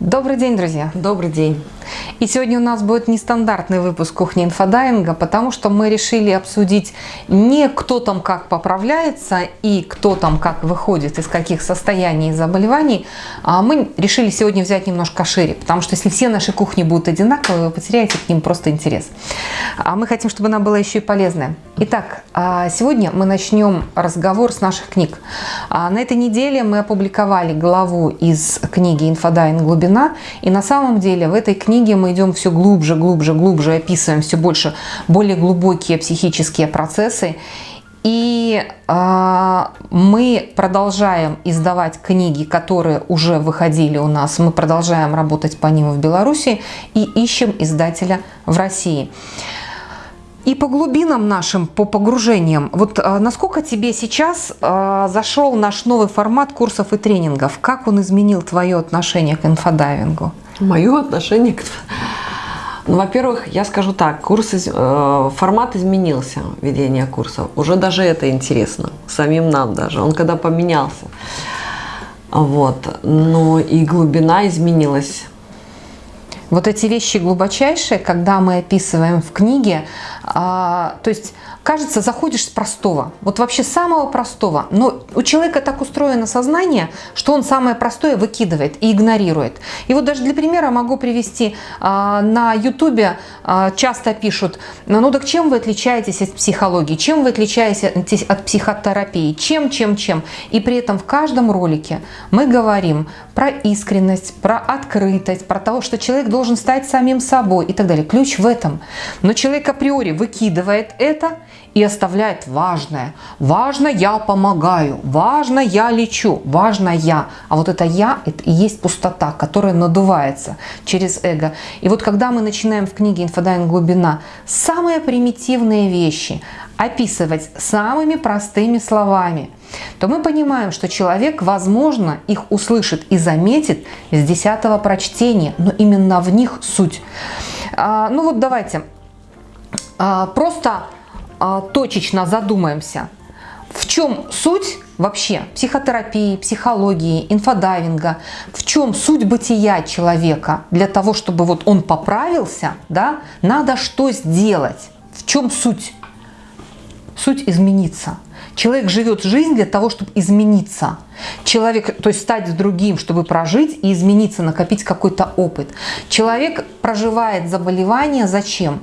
Добрый день, друзья! Добрый день! И сегодня у нас будет нестандартный выпуск кухни инфодайинга, потому что мы решили обсудить не кто там как поправляется и кто там как выходит из каких состояний и заболеваний, а мы решили сегодня взять немножко шире, потому что если все наши кухни будут одинаковые, вы потеряете к ним просто интерес. А мы хотим, чтобы она была еще и полезная. Итак, а сегодня мы начнем разговор с наших книг. А на этой неделе мы опубликовали главу из книги «Инфодайвинг. Глубина», и на самом деле в этой книге мы идем все глубже, глубже, глубже, описываем все больше, более глубокие психические процессы. И э, мы продолжаем издавать книги, которые уже выходили у нас. Мы продолжаем работать по ним в Беларуси и ищем издателя в России. И по глубинам нашим, по погружениям, вот а, насколько тебе сейчас а, зашел наш новый формат курсов и тренингов? Как он изменил твое отношение к инфодайвингу? Мое отношение к... Ну, во-первых, я скажу так, курс, э, формат изменился, ведения курсов. Уже даже это интересно, самим нам даже. Он когда поменялся. Вот. Но и глубина изменилась. Вот эти вещи глубочайшие, когда мы описываем в книге, а, то есть кажется, заходишь с простого, вот вообще самого простого, но у человека так устроено сознание, что он самое простое выкидывает и игнорирует. И вот даже для примера могу привести, а, на ютубе а, часто пишут, ну так чем вы отличаетесь от психологии, чем вы отличаетесь от психотерапии, чем, чем, чем. И при этом в каждом ролике мы говорим про искренность, про открытость, про то, что человек должен стать самим собой и так далее. Ключ в этом. Но человек априори выкидывает это и оставляет важное. Важно я помогаю, важно я лечу, важно я. А вот это я, это и есть пустота, которая надувается через эго. И вот когда мы начинаем в книге «Инфодайвинг. Глубина» самые примитивные вещи описывать самыми простыми словами, то мы понимаем, что человек, возможно, их услышит и заметит с десятого прочтения, но именно в них суть. А, ну вот давайте просто а, точечно задумаемся, в чем суть вообще психотерапии, психологии, инфодайвинга, в чем суть бытия человека для того, чтобы вот он поправился, да, надо что сделать, в чем суть? Суть измениться. Человек живет жизнь для того, чтобы измениться. Человек, то есть стать другим, чтобы прожить и измениться, накопить какой-то опыт. Человек проживает заболевание зачем?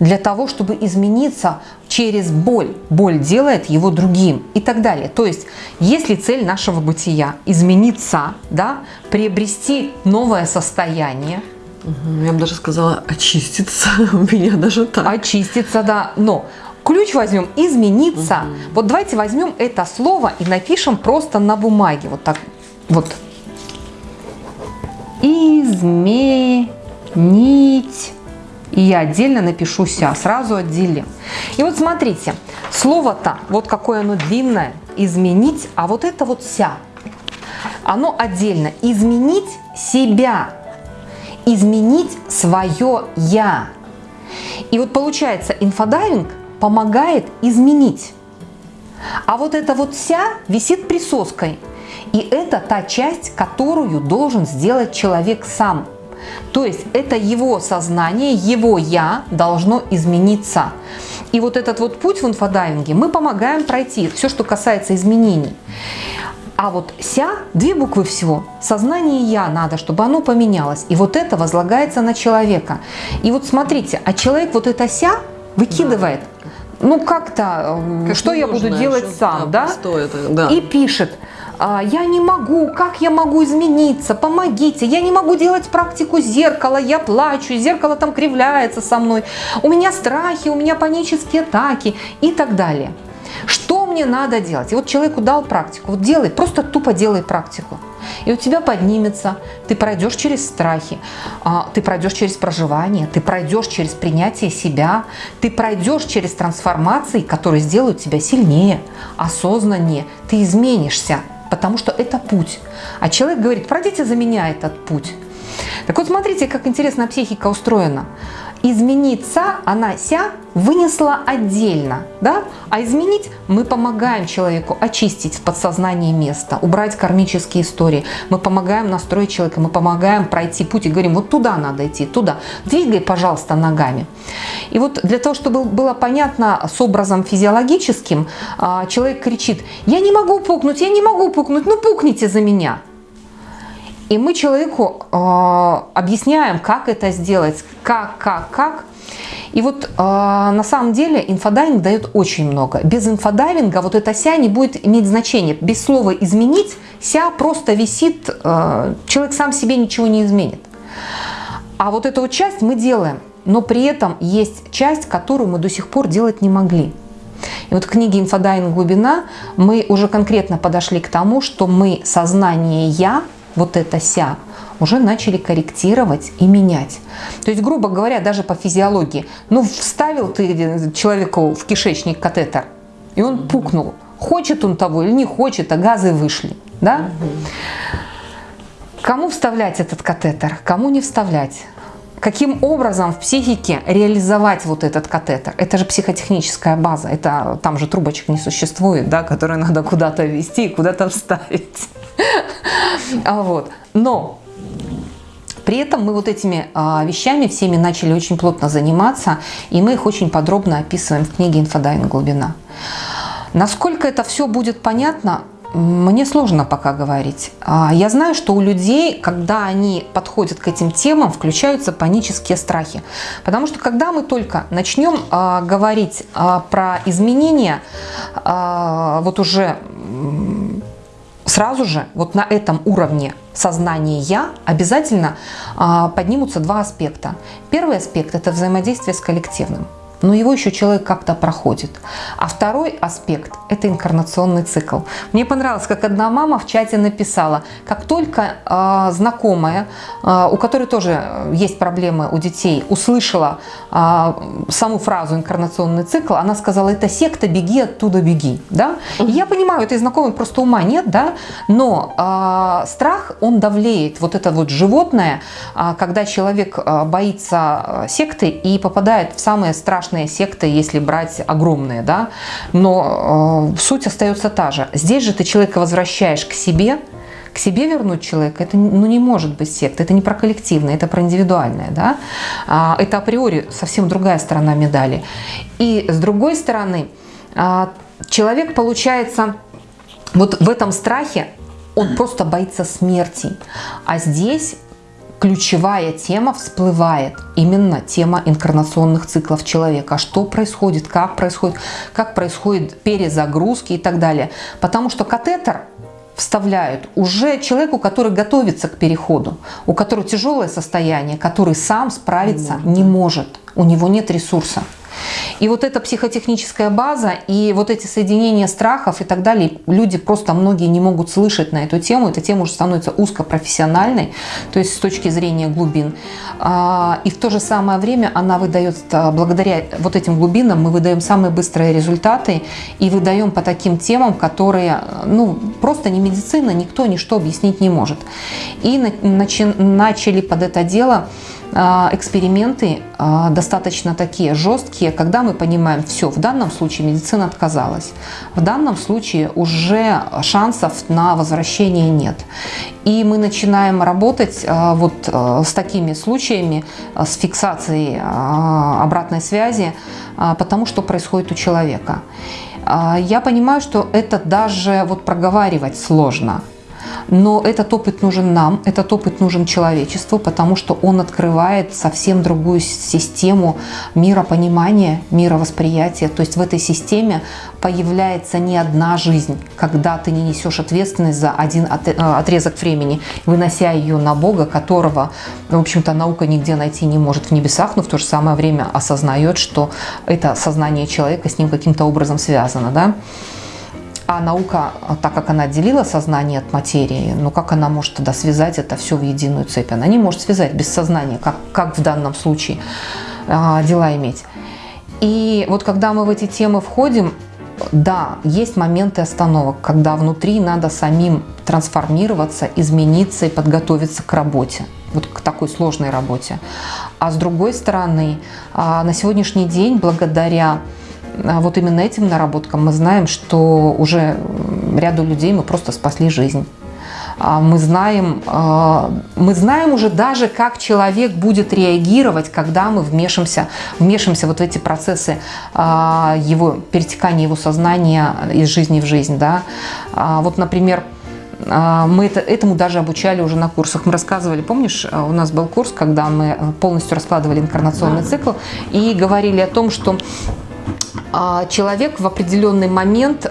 Для того, чтобы измениться через боль. Боль делает его другим и так далее. То есть, если цель нашего бытия измениться, да, приобрести новое состояние, я бы даже сказала очиститься, у меня даже так. Очиститься, да, но ключ возьмем измениться. Угу. Вот давайте возьмем это слово и напишем просто на бумаге, вот так, вот. Изменить и я отдельно напишу ся, сразу отделим. И вот смотрите, слово-то, вот какое оно длинное, изменить, а вот это вот ся, оно отдельно. Изменить себя, изменить свое я. И вот получается, инфодайвинг помогает изменить. А вот это вот ся висит присоской. И это та часть, которую должен сделать человек сам – то есть это его сознание, его «я» должно измениться. И вот этот вот путь в инфодайвинге мы помогаем пройти, все, что касается изменений. А вот «ся» – две буквы всего. Сознание «я» надо, чтобы оно поменялось. И вот это возлагается на человека. И вот смотрите, а человек вот это «ся» выкидывает. Да. Ну как-то, э, как что я буду делать сам, да? да? Это, да? И пишет – я не могу, как я могу измениться, помогите, я не могу делать практику зеркала, я плачу, зеркало там кривляется со мной, у меня страхи, у меня панические атаки и так далее. Что мне надо делать? И вот человеку дал практику, вот делай, просто тупо делай практику. И у тебя поднимется, ты пройдешь через страхи, а, ты пройдешь через проживание, ты пройдешь через принятие себя, ты пройдешь через трансформации, которые сделают тебя сильнее, осознаннее, ты изменишься потому что это путь. А человек говорит, пройдите за меня этот путь. Так вот, смотрите, как интересно психика устроена. Измениться она ся вынесла отдельно, да? А изменить мы помогаем человеку очистить в подсознании место, убрать кармические истории. Мы помогаем настроить человека, мы помогаем пройти путь и говорим, вот туда надо идти, туда. Двигай, пожалуйста, ногами. И вот для того, чтобы было понятно с образом физиологическим, а, человек кричит, я не могу пукнуть, я не могу пукнуть, ну пукните за меня. И мы человеку э, объясняем, как это сделать, как, как, как. И вот э, на самом деле инфодайвинг дает очень много. Без инфодайвинга вот эта ся не будет иметь значения. Без слова изменить ся просто висит, э, человек сам себе ничего не изменит. А вот эту вот часть мы делаем, но при этом есть часть, которую мы до сих пор делать не могли. И вот в книге «Инфодайвинг. Глубина» мы уже конкретно подошли к тому, что мы сознание «я» вот это ся, уже начали корректировать и менять. То есть, грубо говоря, даже по физиологии, ну, вставил ты человеку в кишечник катетер, и он пукнул. Хочет он того или не хочет, а газы вышли. Да? Кому вставлять этот катетер, кому не вставлять? Каким образом в психике реализовать вот этот катетер? Это же психотехническая база, это там же трубочек не существует, да, которые надо куда-то ввести и куда-то вставить. А вот. Но при этом мы вот этими а, вещами всеми начали очень плотно заниматься, и мы их очень подробно описываем в книге «Инфодайвинг. Глубина». Насколько это все будет понятно, мне сложно пока говорить. А, я знаю, что у людей, когда они подходят к этим темам, включаются панические страхи. Потому что когда мы только начнем а, говорить а, про изменения, вот уже сразу же вот на этом уровне сознания «я» обязательно поднимутся два аспекта. Первый аспект – это взаимодействие с коллективным но его еще человек как-то проходит. А второй аспект – это инкарнационный цикл. Мне понравилось, как одна мама в чате написала, как только э, знакомая, э, у которой тоже есть проблемы у детей, услышала э, саму фразу «инкарнационный цикл», она сказала, это секта, беги оттуда, беги. Да? Я понимаю, этой знакомой просто ума нет, да? но э, страх, он давлеет. Вот это вот животное, э, когда человек э, боится секты и попадает в самые страшные страшные секты, если брать огромные, да, но э, суть остается та же. Здесь же ты человека возвращаешь к себе, к себе вернуть человека, это ну, не может быть секта, это не про коллективное, это про индивидуальное, да, а, это априори совсем другая сторона медали. И с другой стороны, а, человек, получается, вот в этом страхе, он просто боится смерти, а здесь ключевая тема всплывает. Именно тема инкарнационных циклов человека. Что происходит, как происходит, как происходит перезагрузки и так далее. Потому что катетер вставляют уже человеку, который готовится к переходу, у которого тяжелое состояние, который сам справиться не может. У него нет ресурса. И вот эта психотехническая база и вот эти соединения страхов и так далее, люди просто многие не могут слышать на эту тему. Эта тема уже становится узкопрофессиональной, то есть с точки зрения глубин. А, и в то же самое время она выдает, а, благодаря вот этим глубинам, мы выдаем самые быстрые результаты и выдаем по таким темам, которые, ну, просто не медицина, никто ничто объяснить не может. И начали под это дело эксперименты а, достаточно такие жесткие, когда мы понимаем, все, в данном случае медицина отказалась, в данном случае уже шансов на возвращение нет. И мы начинаем работать а, вот с такими случаями, с фиксацией обратной связи, потому что происходит у человека. Я понимаю, что это даже вот проговаривать сложно. Но этот опыт нужен нам, этот опыт нужен человечеству, потому что он открывает совсем другую систему миропонимания, мировосприятия. То есть в этой системе появляется не одна жизнь, когда ты не несешь ответственность за один э, отрезок времени, вынося ее на Бога, которого, в общем-то, наука нигде найти не может в небесах, но в то же самое время осознает, что это сознание человека с ним каким-то образом связано. Да? А наука, так как она отделила сознание от материи, ну как она может тогда связать это все в единую цепь? Она не может связать без сознания, как, как в данном случае а, дела иметь. И вот когда мы в эти темы входим, да, есть моменты остановок, когда внутри надо самим трансформироваться, измениться и подготовиться к работе. вот к такой сложной работе. А с другой стороны, а, на сегодняшний день, благодаря а, вот именно этим наработкам, мы знаем, что уже ряду людей мы просто спасли жизнь. А, мы знаем, мы знаем уже даже, как человек будет реагировать, когда мы вмешимся, вмешимся вот в эти процессы его, перетекания его сознания из жизни в жизнь. Да? Вот, например, а, мы это, этому даже обучали уже на курсах. Мы рассказывали, помнишь, а, у нас был курс, когда мы э, полностью раскладывали инкарнационный цикл и говорили о том, что а, человек в определенный момент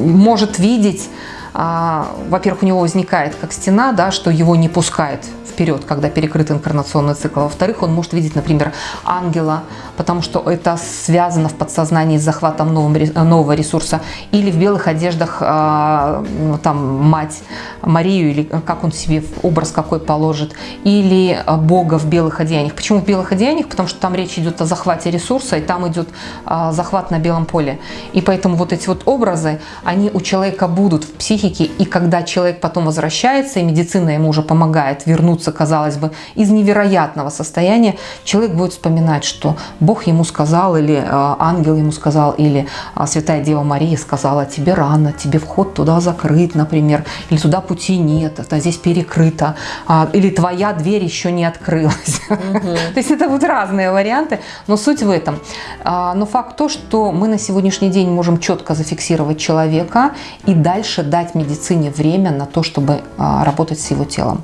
может видеть, во-первых, у него возникает как стена, да, что его не пускает вперед, когда перекрыт инкарнационный цикл. Во-вторых, он может видеть, например, ангела, потому что это связано в подсознании с захватом нового ресурса. Или в белых одеждах а, ну, там мать Марию, или как он себе образ какой положит. Или Бога в белых одеяниях. Почему в белых одеяниях? Потому что там речь идет о захвате ресурса, и там идет а, захват на белом поле. И поэтому вот эти вот образы, они у человека будут в психике, и когда человек потом возвращается, и медицина ему уже помогает вернуться казалось бы, из невероятного состояния, человек будет вспоминать, что Бог ему сказал, или э, ангел ему сказал, или э, Святая Дева Мария сказала, тебе рано, тебе вход туда закрыт, например, или туда пути нет, это здесь перекрыто, э, или твоя дверь еще не открылась. То есть это будут разные варианты, но суть в этом. Но факт то, что мы на сегодняшний день можем четко зафиксировать человека и дальше дать медицине время на то, чтобы работать с его телом.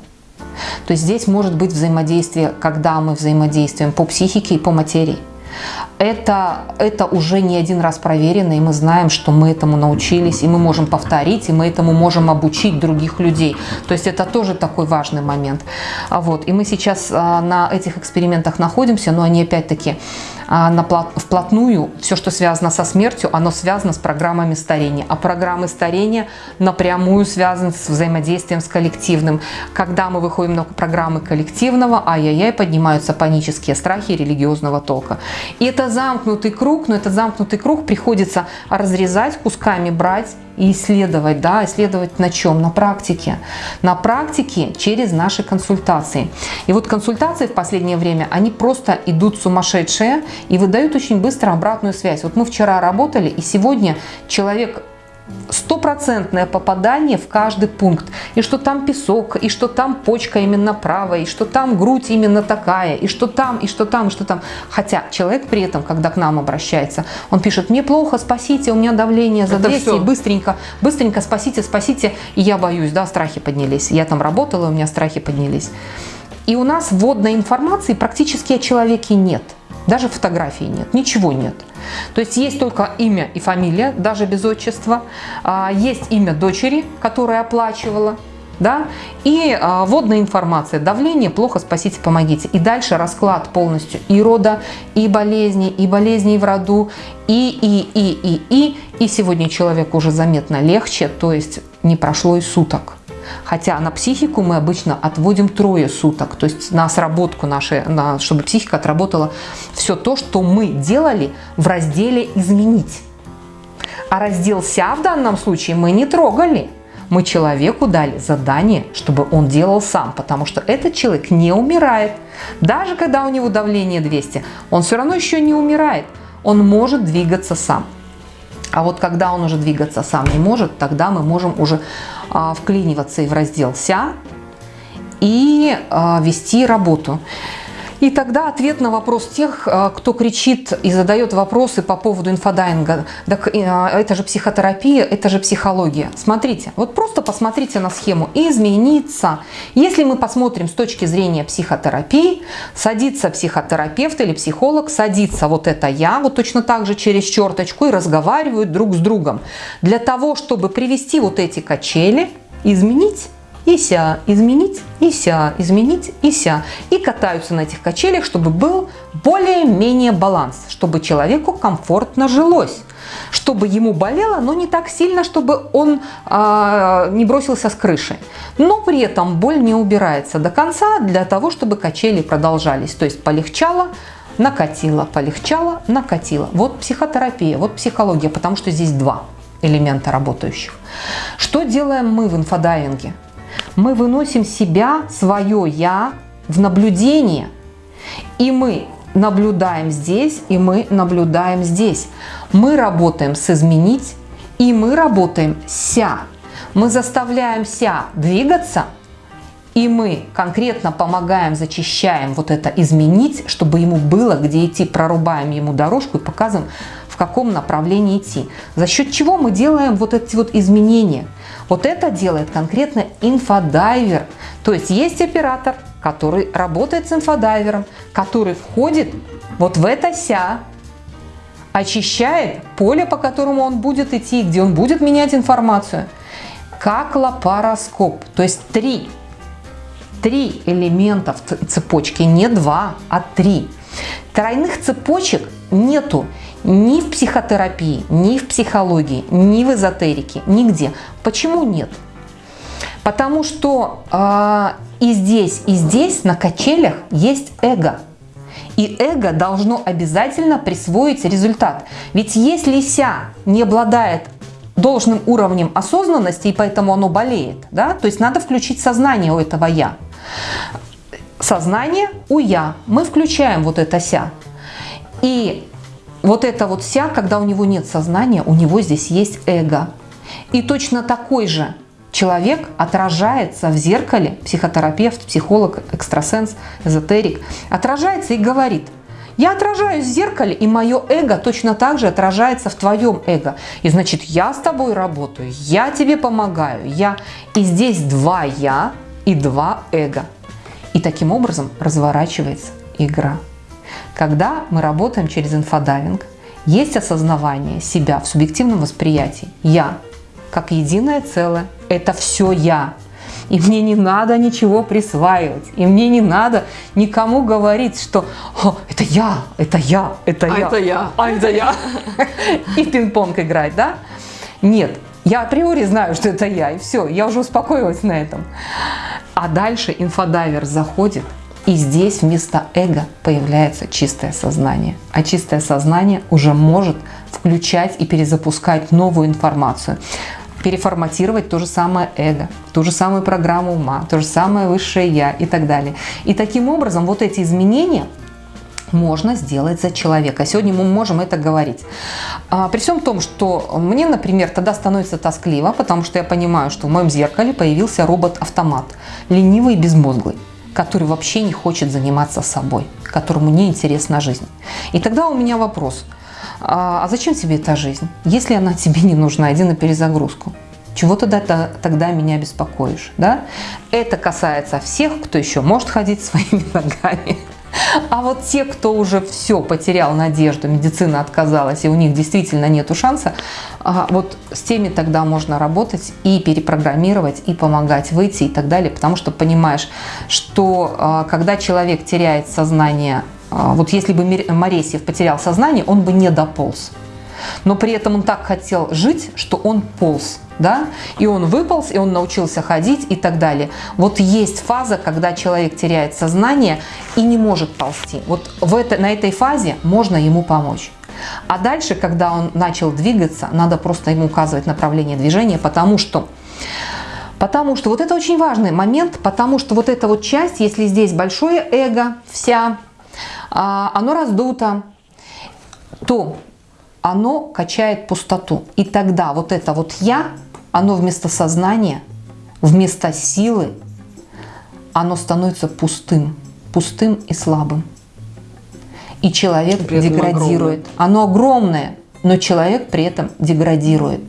То есть здесь может быть взаимодействие, когда мы взаимодействуем по психике и по материи. Это, это уже не один раз проверено, и мы знаем, что мы этому научились, и мы можем повторить, и мы этому можем обучить других людей. То есть это тоже такой важный момент. Вот. И мы сейчас а, на этих экспериментах находимся, но они опять-таки а, вплотную, все, что связано со смертью, оно связано с программами старения. А программы старения напрямую связаны с взаимодействием с коллективным. Когда мы выходим на программы коллективного, ай-яй-яй, поднимаются панические страхи религиозного толка. И это замкнутый круг, но этот замкнутый круг приходится разрезать, кусками брать и исследовать, да, исследовать на чем? На практике. На практике через наши консультации. И вот консультации в последнее время, они просто идут сумасшедшие и выдают очень быстро обратную связь. Вот мы вчера работали, и сегодня человек стопроцентное попадание в каждый пункт. И что там песок, и что там почка именно правая, и что там грудь именно такая, и что там, и что там, и что там. Хотя человек при этом, когда к нам обращается, он пишет, мне плохо, спасите, у меня давление за 200, и быстренько, быстренько спасите, спасите. И я боюсь, да, страхи поднялись. Я там работала, у меня страхи поднялись. И у нас вводной информации практически о человеке нет. Даже фотографии нет, ничего нет. То есть есть только имя и фамилия, даже без отчества. А, есть имя дочери, которая оплачивала. Да? И а, вводная информация, давление, плохо, спасите, помогите. И дальше расклад полностью и рода, и болезни, и болезней в роду, и, и, и, и, и. И сегодня человеку уже заметно легче, то есть не прошло и суток. Хотя на психику мы обычно отводим трое суток, то есть на сработку нашей, на, чтобы психика отработала все то, что мы делали в разделе «Изменить». А раздел «Ся» в данном случае мы не трогали. Мы человеку дали задание, чтобы он делал сам, потому что этот человек не умирает. Даже когда у него давление 200, он все равно еще не умирает. Он может двигаться сам. А вот когда он уже двигаться сам не может, тогда мы можем уже вклиниваться и в раздел «Ся» и а, вести работу. И тогда ответ на вопрос тех, э, кто кричит и задает вопросы по поводу инфодайинга. Так э, это же психотерапия, это же психология. Смотрите, вот просто посмотрите на схему. Измениться. Если мы посмотрим с точки зрения психотерапии, садится психотерапевт или психолог, садится вот это я, вот точно так же через черточку и разговаривают друг с другом. Для того, чтобы привести вот эти качели, изменить и ся, изменить, и ся, изменить, и ся. И катаются на этих качелях, чтобы был более-менее баланс, чтобы человеку комфортно жилось чтобы ему болело, но не так сильно, чтобы он э, не бросился с крыши. Но при этом боль не убирается до конца для того, чтобы качели продолжались. То есть полегчало, накатило, полегчало, накатило. Вот психотерапия, вот психология, потому что здесь два элемента работающих. Что делаем мы в инфодайвинге? Мы выносим себя, свое «я» в наблюдение. И мы наблюдаем здесь, и мы наблюдаем здесь. Мы работаем с изменить, и мы работаем ся. Мы заставляем ся двигаться, и мы конкретно помогаем, зачищаем вот это изменить, чтобы ему было где идти, прорубаем ему дорожку и показываем, в каком направлении идти. За счет чего мы делаем вот эти вот изменения. Вот это делает конкретно инфодайвер. То есть есть оператор, который работает с инфодайвером, который входит вот в это ся, очищает поле, по которому он будет идти, где он будет менять информацию, как лапароскоп. То есть три, три элемента в цепочке, не два, а три. Тройных цепочек нету ни в психотерапии, ни в психологии, ни в эзотерике, нигде. Почему нет? Потому что э, и здесь, и здесь на качелях есть эго. И эго должно обязательно присвоить результат. Ведь если ся не обладает должным уровнем осознанности, и поэтому оно болеет, да, то есть надо включить сознание у этого «я». Сознание у «я». Мы включаем вот это «ся». И вот это вот «ся», когда у него нет сознания, у него здесь есть эго. И точно такой же человек отражается в зеркале, психотерапевт, психолог, экстрасенс, эзотерик, отражается и говорит, я отражаюсь в зеркале, и мое эго точно так же отражается в твоем эго. И значит, я с тобой работаю, я тебе помогаю, я. И здесь два я и два эго. И таким образом разворачивается игра. Когда мы работаем через инфодайвинг, есть осознавание себя в субъективном восприятии. Я как единое целое. Это все я. И мне не надо ничего присваивать. И мне не надо никому говорить, что это я, это я, это а я. это я. А это я. И в пинг-понг играть, да? Нет. Я априори знаю, что это я, и все, я уже успокоилась на этом. А дальше инфодайвер заходит, и здесь вместо эго появляется чистое сознание. А чистое сознание уже может включать и перезапускать новую информацию переформатировать то же самое эго, ту же самую программу ума, то же самое высшее я и так далее. И таким образом вот эти изменения можно сделать за человека. Сегодня мы можем это говорить. А, при всем том, что мне, например, тогда становится тоскливо, потому что я понимаю, что в моем зеркале появился робот-автомат, ленивый и безмозглый который вообще не хочет заниматься собой, которому не интересна жизнь. И тогда у меня вопрос – а, а зачем тебе эта жизнь? Если она тебе не нужна, иди на перезагрузку. Чего тогда, тогда меня беспокоишь? Да? Это касается всех, кто еще может ходить своими ногами. А вот те, кто уже все потерял надежду, медицина отказалась, и у них действительно нету шанса, а, вот с теми тогда можно работать и перепрограммировать, и помогать выйти и так далее, потому что понимаешь, что а, когда человек теряет сознание а, вот если бы Моресьев потерял сознание, он бы не дополз. Но при этом он так хотел жить, что он полз. Да? И он выполз, и он научился ходить и так далее. Вот есть фаза, когда человек теряет сознание и не может ползти. Вот в это, на этой фазе можно ему помочь. А дальше, когда он начал двигаться, надо просто ему указывать направление движения, потому что Потому что вот это очень важный момент, потому что вот эта вот часть, если здесь большое эго, вся а, оно раздуто, то оно качает пустоту. И тогда вот это вот «я», оно вместо сознания, вместо силы, оно становится пустым, пустым и слабым. И человек деградирует. Огромное. Оно огромное, но человек при этом деградирует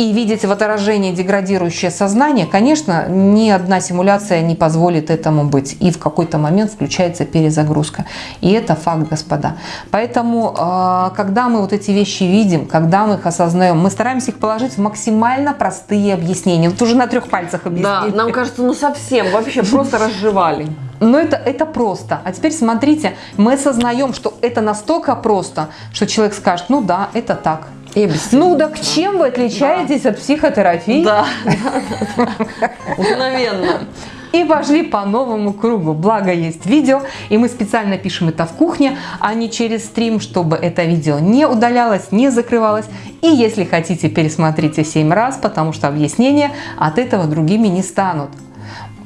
и видеть в отражении деградирующее сознание, конечно, ни одна симуляция не позволит этому быть. И в какой-то момент включается перезагрузка. И это факт, господа. Поэтому, а, когда мы вот эти вещи видим, когда мы их осознаем, мы стараемся их положить в максимально простые объяснения. Вот уже на трех пальцах объяснили. Да, нам кажется, ну совсем, вообще просто разжевали. Но это, это просто. А теперь смотрите, мы осознаем, что это настолько просто, что человек скажет, ну да, это так. И ну так чем вы отличаетесь да. от психотерапии? Да, мгновенно. и пошли по новому кругу. Благо есть видео, и мы специально пишем это в кухне, а не через стрим, чтобы это видео не удалялось, не закрывалось. И если хотите, пересмотрите 7 раз, потому что объяснения от этого другими не станут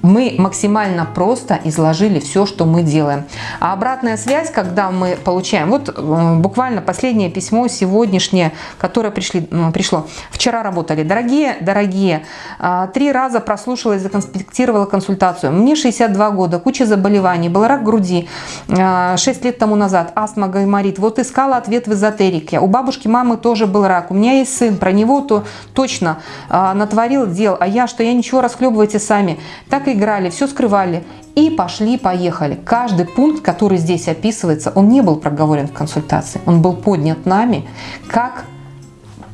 мы максимально просто изложили все, что мы делаем. А обратная связь, когда мы получаем, вот буквально последнее письмо сегодняшнее, которое пришли, пришло, вчера работали. Дорогие, дорогие, а, три раза прослушала и законспектировала консультацию. Мне 62 года, куча заболеваний, был рак груди 6 а, лет тому назад, астма, гайморит. Вот искала ответ в эзотерике. У бабушки, мамы тоже был рак. У меня есть сын, про него то точно а, натворил дел, а я, что я ничего, расхлебывайте сами. Так и играли, все скрывали. И пошли-поехали. Каждый пункт, который здесь описывается, он не был проговорен в консультации. Он был поднят нами как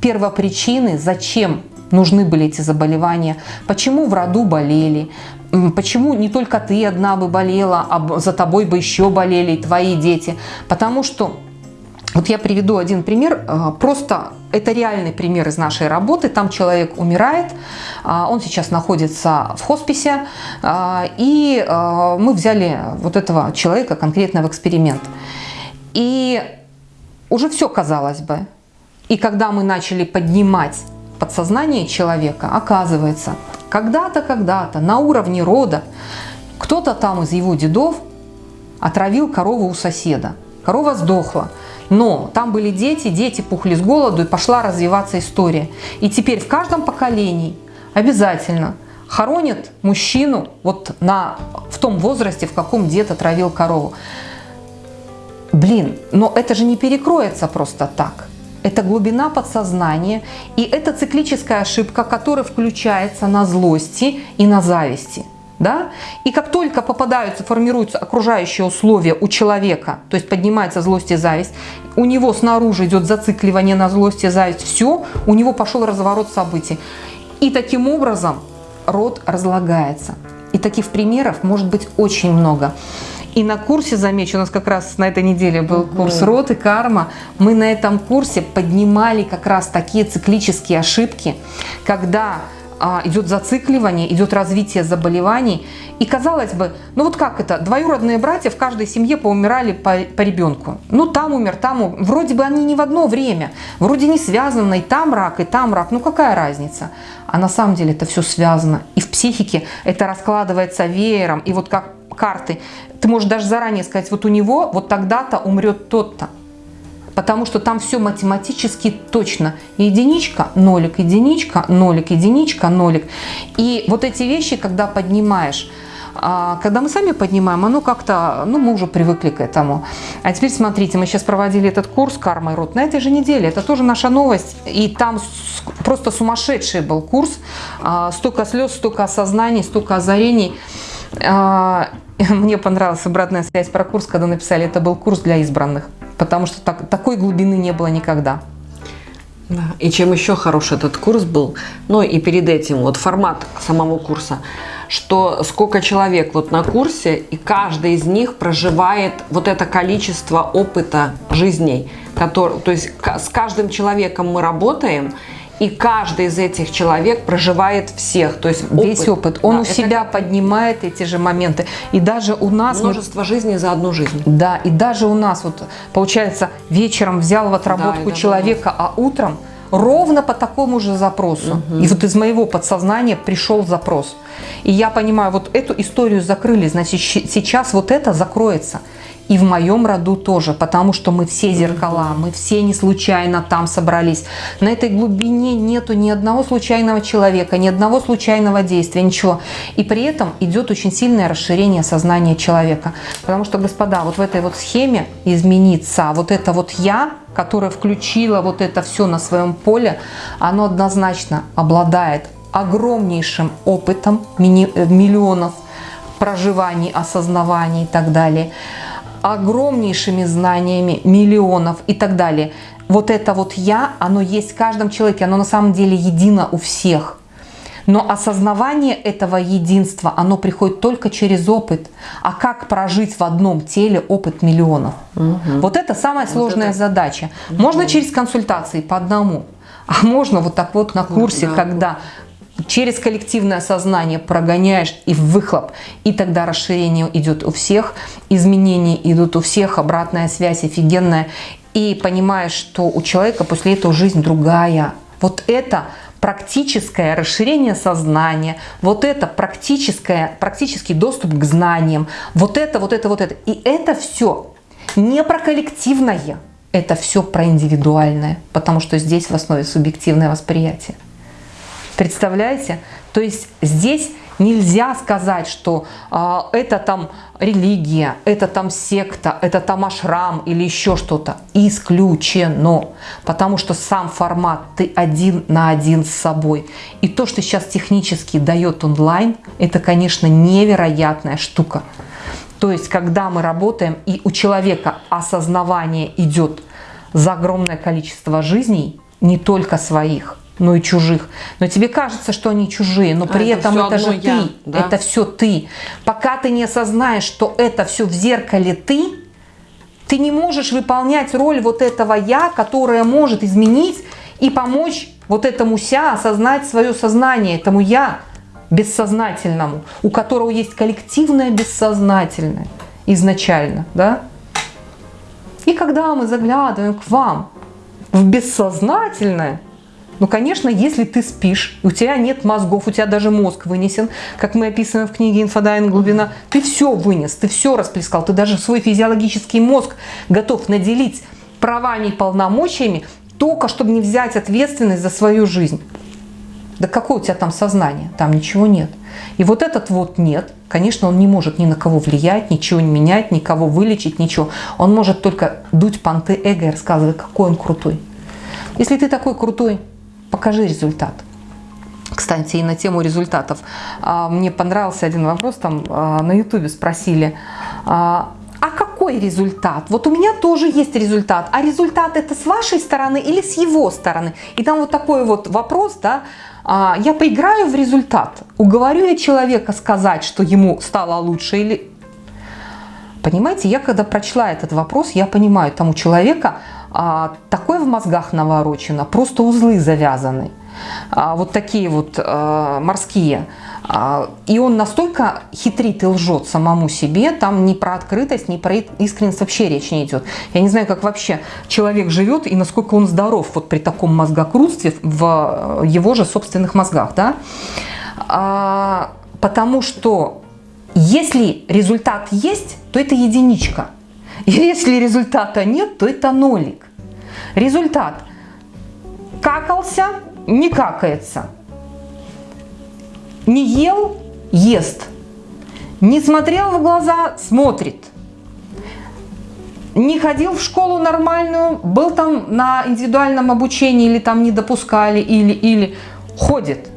первопричины, зачем нужны были эти заболевания, почему в роду болели, почему не только ты одна бы болела, а за тобой бы еще болели твои дети. Потому что вот я приведу один пример, а, просто это реальный пример из нашей работы. Там человек умирает, а, он сейчас находится в хосписе, а, и мы взяли вот этого человека конкретно в эксперимент. И уже все казалось бы. И когда мы начали поднимать подсознание человека, оказывается, когда-то, когда-то на уровне рода кто-то там из его дедов отравил корову у соседа. Корова сдохла. Но там были дети, дети пухли с голоду, и пошла развиваться история. И теперь в каждом поколении обязательно хоронят мужчину вот на, в том возрасте, в каком дед отравил корову. Блин, но это же не перекроется просто так. Это глубина подсознания, и это циклическая ошибка, которая включается на злости и на зависти да? И как только попадаются, формируются окружающие условия у человека, то есть поднимается злость и зависть, у него снаружи идет зацикливание на злость и зависть, все, у него пошел разворот событий. И таким образом род разлагается. И таких примеров может быть очень много. И на курсе, замечу, у нас как раз на этой неделе был курс «Род и карма». Мы на этом курсе поднимали как раз такие циклические ошибки, когда идет зацикливание, идет развитие заболеваний. И казалось бы, ну вот как это, двоюродные братья в каждой семье поумирали по, по ребенку. Ну там умер, там умер. Вроде бы они не в одно время, вроде не связаны, и там рак, и там рак. Ну какая разница? А на самом деле это все связано. И в психике это раскладывается веером. И вот как карты, ты можешь даже заранее сказать, вот у него вот тогда-то умрет тот-то потому что там все математически точно. Единичка, нолик, единичка, нолик, единичка, нолик. И вот эти вещи, когда поднимаешь, а, когда мы сами поднимаем, оно как-то, ну, мы уже привыкли к этому. А теперь смотрите, мы сейчас проводили этот курс «Карма и род» на этой же неделе. Это тоже наша новость. И там просто сумасшедший был курс. А, столько слез, столько осознаний, столько озарений. А, мне понравилась обратная связь про курс, когда написали, это был курс для избранных потому что так, такой глубины не было никогда. Да. И чем еще хороший этот курс был, ну и перед этим вот формат самого курса, что сколько человек вот на курсе, и каждый из них проживает вот это количество опыта жизней, который, то есть с каждым человеком мы работаем, и каждый из этих человек проживает всех, то есть опыт. весь опыт. Он да, у себя как... поднимает эти же моменты. И даже у нас... Множество мы... жизней за одну жизнь. Да, и даже у нас, вот получается, вечером взял в отработку да, человека, а утром ровно по такому же запросу. Угу. И вот из моего подсознания пришел запрос. И я понимаю, вот эту историю закрыли, значит, сейчас вот это закроется. И в моем роду тоже, потому что мы все зеркала, мы все не случайно там собрались. На этой глубине нету ни одного случайного человека, ни одного случайного действия, ничего. И при этом идет очень сильное расширение сознания человека. Потому что, господа, вот в этой вот схеме измениться, вот это вот «я», которое включило вот это все на своем поле, оно однозначно обладает огромнейшим опытом э, миллионов проживаний, осознаваний и так далее огромнейшими знаниями миллионов и так далее. Вот это вот «я», оно есть в каждом человеке, оно на самом деле едино у всех. Но осознавание этого единства, оно приходит только через опыт. А как прожить в одном теле опыт миллионов? Угу. Вот это самая сложная вот это... задача. Угу. Можно через консультации по одному, а можно вот так вот на курсе, да. когда через коллективное сознание прогоняешь и в выхлоп, и тогда расширение идет у всех, изменения идут у всех, обратная связь офигенная, и понимаешь, что у человека после этого жизнь другая. Вот это практическое расширение сознания, вот это практическое, практический доступ к знаниям, вот это, вот это, вот это. И это все не про коллективное, это все про индивидуальное, потому что здесь в основе субъективное восприятие. Представляете? То есть здесь нельзя сказать, что э, это там религия, это там секта, это там ашрам или еще что-то. Исключено. Потому что сам формат ты один на один с собой. И то, что сейчас технически дает онлайн, это, конечно, невероятная штука. То есть, когда мы работаем, и у человека осознавание идет за огромное количество жизней, не только своих, но и чужих. Но тебе кажется, что они чужие, но а при это этом это же я, ты, да? это все ты. Пока ты не осознаешь, что это все в зеркале ты, ты не можешь выполнять роль вот этого я, которое может изменить и помочь вот этому ся осознать свое сознание, этому я, бессознательному, у которого есть коллективное бессознательное изначально, да? И когда мы заглядываем к вам в бессознательное, ну, конечно, если ты спишь, у тебя нет мозгов, у тебя даже мозг вынесен, как мы описываем в книге «Инфодайвинг. Глубина», ты все вынес, ты все расплескал, ты даже свой физиологический мозг готов наделить правами и полномочиями, только чтобы не взять ответственность за свою жизнь. Да какое у тебя там сознание? Там ничего нет. И вот этот вот нет, конечно, он не может ни на кого влиять, ничего не менять, никого вылечить, ничего. Он может только дуть понты эго и рассказывать, какой он крутой. Если ты такой крутой, покажи результат. Кстати, и на тему результатов. А, мне понравился один вопрос, там а, на ютубе спросили, а, а какой результат? Вот у меня тоже есть результат. А результат это с вашей стороны или с его стороны? И там вот такой вот вопрос, да, я поиграю в результат. Уговорю я человека сказать, что ему стало лучше или... Понимаете, я когда прочла этот вопрос, я понимаю, там у человека а, такое в мозгах наворочено, просто узлы завязаны. А, вот такие вот а, морские. А, и он настолько хитрит и лжет самому себе, там ни про открытость, ни про искренность вообще речь не идет. Я не знаю, как вообще человек живет и насколько он здоров вот при таком мозгокрутстве в его же собственных мозгах. Да? А, потому что если результат есть, то это единичка. Если результата нет, то это нолик. Результат. Какался, не какается не ел – ест. Не смотрел в глаза – смотрит. Не ходил в школу нормальную, был там на индивидуальном обучении или там не допускали, или, или ходит.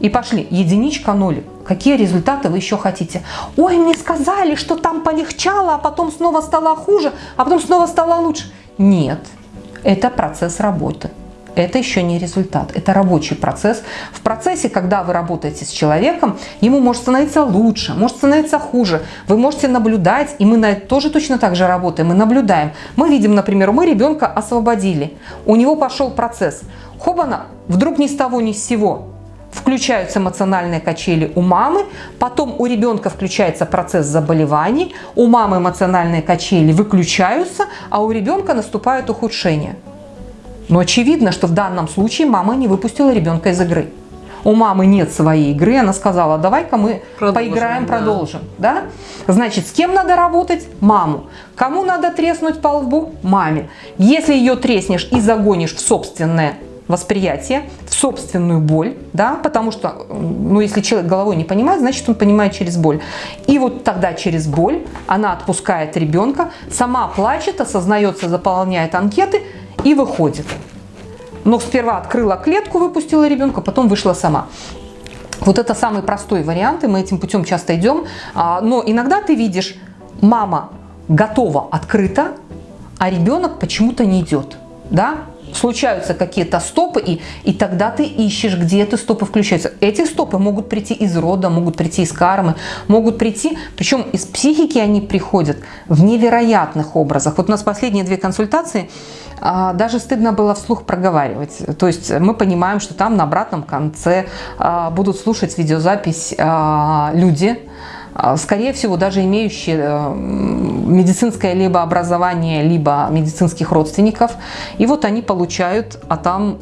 И пошли. Единичка, нолик. Какие результаты вы еще хотите? Ой, мне сказали, что там полегчало, а потом снова стало хуже, а потом снова стало лучше. Нет, это процесс работы это еще не результат, это рабочий процесс. В процессе, когда вы работаете с человеком, ему может становиться лучше, может становиться хуже. Вы можете наблюдать, и мы на это тоже точно так же работаем, мы наблюдаем. Мы видим, например, мы ребенка освободили, у него пошел процесс. Хобана, вдруг ни с того ни с сего включаются эмоциональные качели у мамы, потом у ребенка включается процесс заболеваний, у мамы эмоциональные качели выключаются, а у ребенка наступает ухудшение. Но очевидно, что в данном случае мама не выпустила ребенка из игры. У мамы нет своей игры, она сказала, давай-ка мы продолжим, поиграем, да. продолжим. Да? Значит, с кем надо работать? Маму. Кому надо треснуть по лбу? Маме. Если ее треснешь и загонишь в собственное восприятие, в собственную боль, да, потому что, ну, если человек головой не понимает, значит, он понимает через боль. И вот тогда через боль она отпускает ребенка, сама плачет, осознается, заполняет анкеты – и выходит. Но сперва открыла клетку, выпустила ребенка, потом вышла сама. Вот это самый простой вариант, и мы этим путем часто идем. А, но иногда ты видишь, мама готова, открыта, а ребенок почему-то не идет. Да? Случаются какие-то стопы, и, и тогда ты ищешь, где эти стопы включаются. Эти стопы могут прийти из рода, могут прийти из кармы, могут прийти, причем из психики они приходят в невероятных образах. Вот у нас последние две консультации, а, даже стыдно было вслух проговаривать. То есть мы понимаем, что там на обратном конце а, будут слушать видеозапись а, люди, скорее всего, даже имеющие э, медицинское либо образование, либо медицинских родственников. И вот они получают, а там,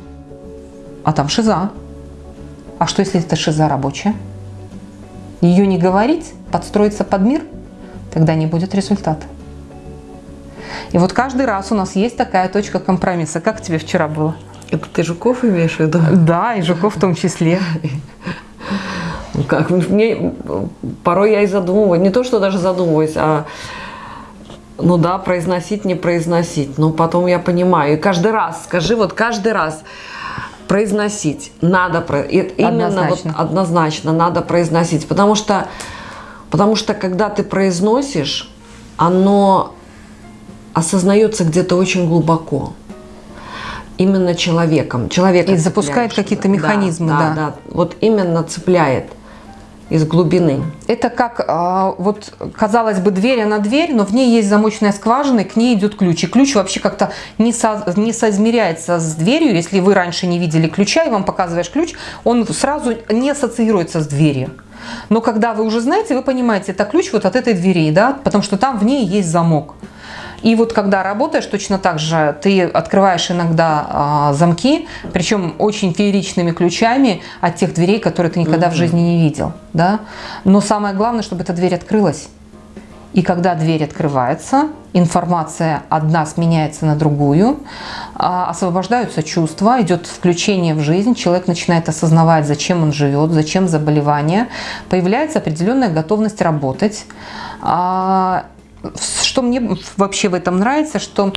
а там шиза. А что, если это шиза рабочая? Ее не говорить, подстроиться под мир, тогда не будет результата. И вот каждый раз у нас есть такая точка компромисса. Как тебе вчера было? Это ты Жуков имеешь в виду? Да, и Жуков в том числе. Как, мне порой я и задумываюсь, не то, что даже задумываюсь, а ну да, произносить, не произносить. Но потом я понимаю. И каждый раз, скажи, вот каждый раз произносить надо, именно однозначно. вот однозначно надо произносить. Потому что, потому что когда ты произносишь, оно осознается где-то очень глубоко именно человеком. Человека и запускает какие-то механизмы, да, да. Да. Вот именно цепляет из глубины. Это как, а, вот, казалось бы, дверь, она дверь, но в ней есть замочная скважина, и к ней идет ключ. И ключ вообще как-то не, со, не соизмеряется с дверью. Если вы раньше не видели ключа, и вам показываешь ключ, он сразу не ассоциируется с дверью. Но когда вы уже знаете, вы понимаете, это ключ вот от этой двери, да, потому что там в ней есть замок. И вот когда работаешь, точно так же ты открываешь иногда а, замки, причем очень фееричными ключами от тех дверей, которые ты никогда mm -hmm. в жизни не видел. Да? Но самое главное, чтобы эта дверь открылась. И когда дверь открывается, информация одна сменяется на другую, а, освобождаются чувства, идет включение в жизнь, человек начинает осознавать, зачем он живет, зачем заболевание, появляется определенная готовность работать, а, что мне вообще в этом нравится, что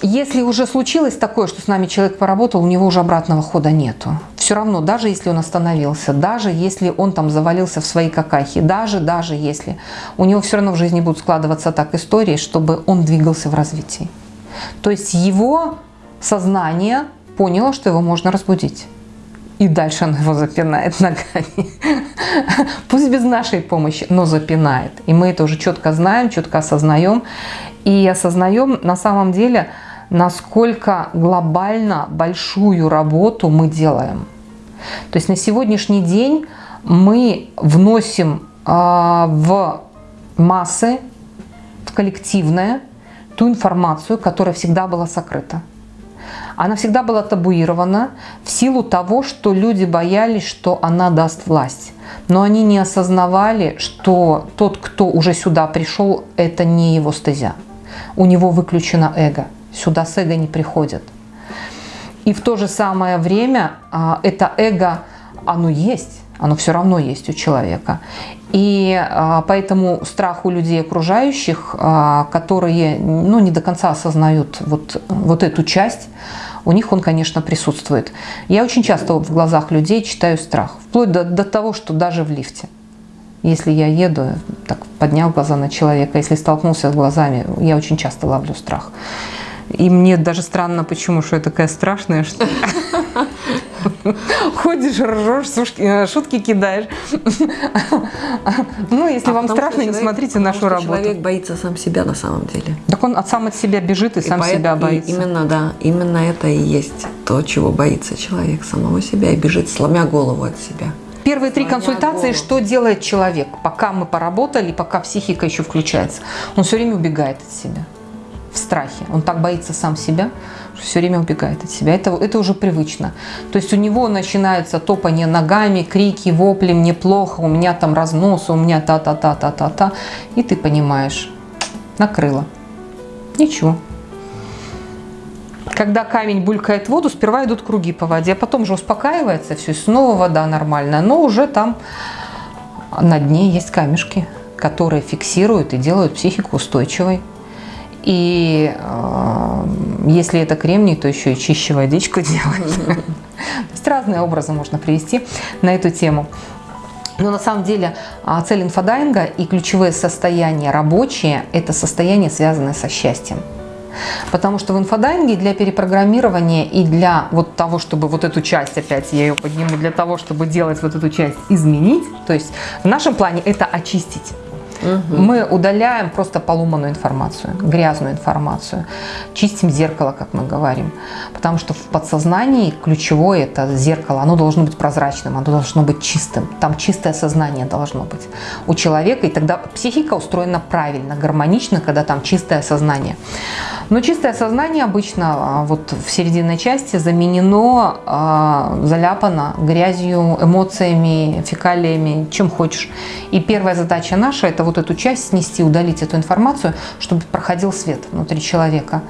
если уже случилось такое, что с нами человек поработал, у него уже обратного хода нету. Все равно, даже если он остановился, даже если он там завалился в свои какахи, даже, даже если, у него все равно в жизни будут складываться так истории, чтобы он двигался в развитии. То есть его сознание поняло, что его можно разбудить и дальше она его запинает ногами. Пусть без нашей помощи, но запинает. И мы это уже четко знаем, четко осознаем. И осознаем на самом деле, насколько глобально большую работу мы делаем. То есть на сегодняшний день мы вносим э, в массы, в коллективное, ту информацию, которая всегда была сокрыта она всегда была табуирована в силу того, что люди боялись, что она даст власть. Но они не осознавали, что тот, кто уже сюда пришел, это не его стезя. У него выключено эго. Сюда с эго не приходят. И в то же самое время а, это эго, оно есть, оно все равно есть у человека. И а, поэтому страх у людей окружающих, а, которые ну, не до конца осознают вот, вот эту часть, у них он, конечно, присутствует. Я очень часто в глазах людей читаю страх, вплоть до, до того, что даже в лифте. Если я еду, так поднял глаза на человека, если столкнулся с глазами, я очень часто ловлю страх. И мне даже странно, почему, что я такая страшная, что ходишь, ржешь, э, шутки кидаешь. Ну, если а вам страшно, не смотрите нашу работу. Человек боится сам себя на самом деле. Так он от сам от себя бежит и, сам себя боится. Именно, да, именно это и есть то, чего боится человек, самого себя, и бежит, сломя голову от себя. Первые три консультации, что делает человек, пока мы поработали, пока психика еще включается? Он все время убегает от себя в страхе. Он так боится сам себя, что все время убегает от себя. Это, это уже привычно. То есть у него начинается топание ногами, крики, вопли, мне плохо, у меня там разнос, у меня та-та-та-та-та-та. И ты понимаешь, накрыло. Ничего. Когда камень булькает в воду, сперва идут круги по воде, а потом же успокаивается все, снова вода нормальная. Но уже там на дне есть камешки, которые фиксируют и делают психику устойчивой. И э, если это кремний, то еще и чище водичку делать. Разные образы можно привести на эту тему. Но на самом деле а, цель инфодайинга и ключевые состояния рабочие – это состояние, связанное со счастьем. Потому что в инфодайинге для перепрограммирования и для вот того, чтобы вот эту часть, опять я ее подниму, для того, чтобы делать вот эту часть, изменить, то есть в нашем плане это очистить. Угу. Мы удаляем просто поломанную информацию, грязную информацию, чистим зеркало, как мы говорим. Потому что в подсознании ключевое это зеркало, оно должно быть прозрачным, оно должно быть чистым. Там чистое сознание должно быть у человека, и тогда психика устроена правильно, гармонично, когда там чистое сознание. Но чистое сознание обычно а, вот в серединной части заменено, а, заляпано грязью, эмоциями, фекалиями, чем хочешь. И первая задача наша – это вот эту часть снести, удалить эту информацию, чтобы проходил свет внутри человека.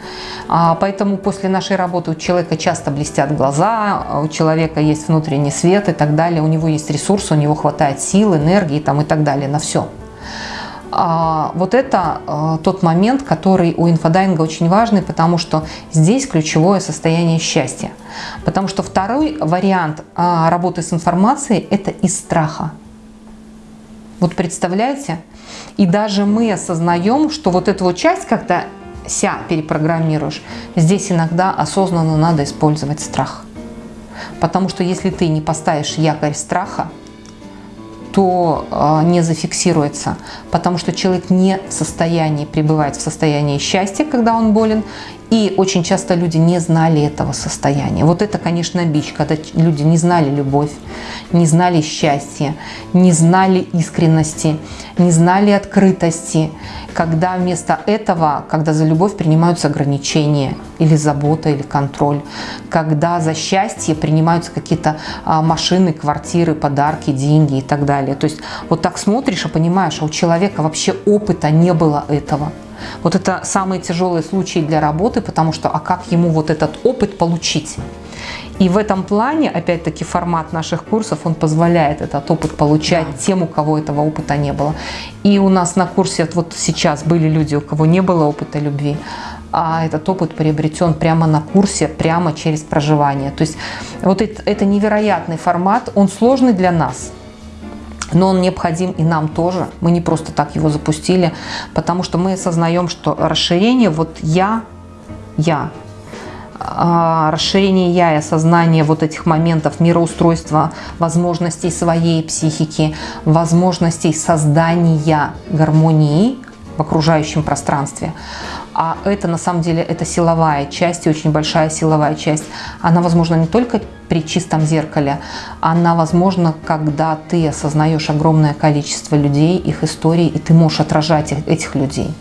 А, поэтому после нашей работы у человека часто блестят глаза, у человека есть внутренний свет и так далее, у него есть ресурсы, у него хватает сил, энергии там, и так далее на все. А, вот это а, тот момент, который у инфодайинга очень важный, потому что здесь ключевое состояние счастья. Потому что второй вариант а, работы с информацией – это из страха. Вот представляете? И даже мы осознаем, что вот эту вот часть, когда ся перепрограммируешь, здесь иногда осознанно надо использовать страх. Потому что если ты не поставишь якорь страха, то а, не зафиксируется, потому что человек не в состоянии пребывать в состоянии счастья, когда он болен, и очень часто люди не знали этого состояния. Вот это, конечно, бич, когда люди не знали любовь, не знали счастья, не знали искренности, не знали открытости, когда вместо этого, когда за любовь принимаются ограничения или забота, или контроль, когда за счастье принимаются какие-то а, машины, квартиры, подарки, деньги и так далее. То есть вот так смотришь и понимаешь, а у человека вообще опыта не было этого. Вот это самые тяжелые случаи для работы, потому что а как ему вот этот опыт получить? И в этом плане, опять-таки, формат наших курсов, он позволяет этот опыт получать да. тем, у кого этого опыта не было. И у нас на курсе вот сейчас были люди, у кого не было опыта любви, а этот опыт приобретен прямо на курсе, прямо через проживание. То есть вот это, это невероятный формат, он сложный для нас, но он необходим и нам тоже. Мы не просто так его запустили, потому что мы осознаем, что расширение вот я, я, а, расширение я и осознание вот этих моментов мироустройства, возможностей своей психики, возможностей создания гармонии в окружающем пространстве. А это на самом деле это силовая часть, очень большая силовая часть. Она возможна не только при чистом зеркале, она возможна, когда ты осознаешь огромное количество людей, их историй, и ты можешь отражать этих людей.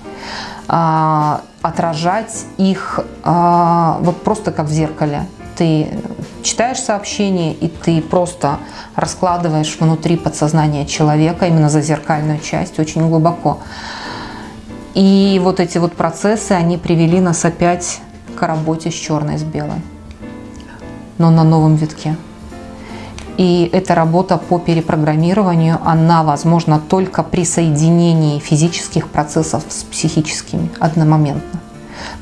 А, отражать их а, вот просто как в зеркале. Ты читаешь сообщение, и ты просто раскладываешь внутри подсознания человека, именно за зеркальную часть, очень глубоко. И вот эти вот процессы, они привели нас опять к работе с черной, с белой, но на новом витке. И эта работа по перепрограммированию, она возможна только при соединении физических процессов с психическими одномоментно.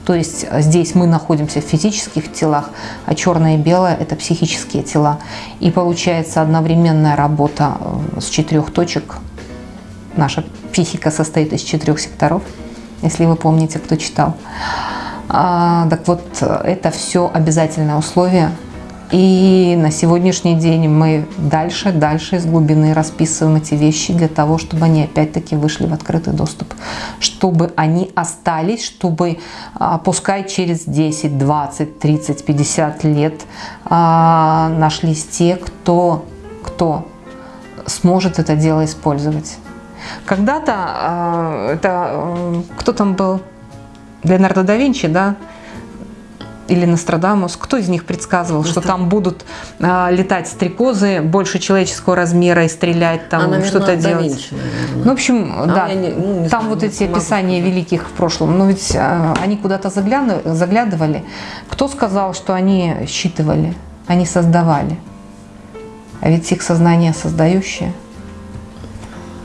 То есть здесь мы находимся в физических телах, а черное и белое – это психические тела. И получается одновременная работа э, с четырех точек. Наша психика состоит из четырех секторов – если вы помните, кто читал. А, так вот, это все обязательное условие. И на сегодняшний день мы дальше, дальше из глубины расписываем эти вещи для того, чтобы они опять-таки вышли в открытый доступ. Чтобы они остались, чтобы, а, пускай через 10, 20, 30, 50 лет а, нашлись те, кто, кто сможет это дело использовать. Когда-то э, это э, кто там был? Леонардо да Винчи, да? Или Нострадамус, кто из них предсказывал, Нострад... что там будут э, летать стрекозы больше человеческого размера и стрелять, там а, что-то делать? Винчи, ну, в общем, а да, не, ну, не там знаю, вот эти описания великих в прошлом, но ведь э, они куда-то заглядывали. Кто сказал, что они считывали, они создавали? А ведь их сознание создающее –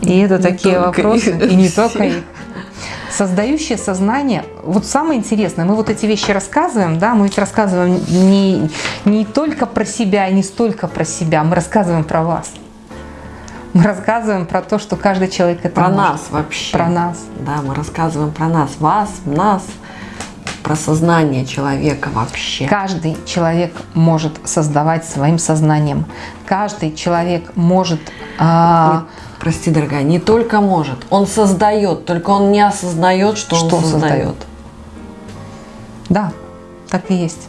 и это не такие вопросы, их. и не только их. Создающее сознание, вот самое интересное, мы вот эти вещи рассказываем, да, мы ведь рассказываем не, не только про себя, не столько про себя, мы рассказываем про вас. Мы рассказываем про то, что каждый человек это Про может. нас вообще. Про нас. Да, мы рассказываем про нас, вас, нас. про сознание человека вообще. Каждый человек может создавать своим сознанием. Каждый человек может... а, Прости, дорогая, не только может, он создает, только он не осознает, что, Что он создает. создает. Да, так и есть.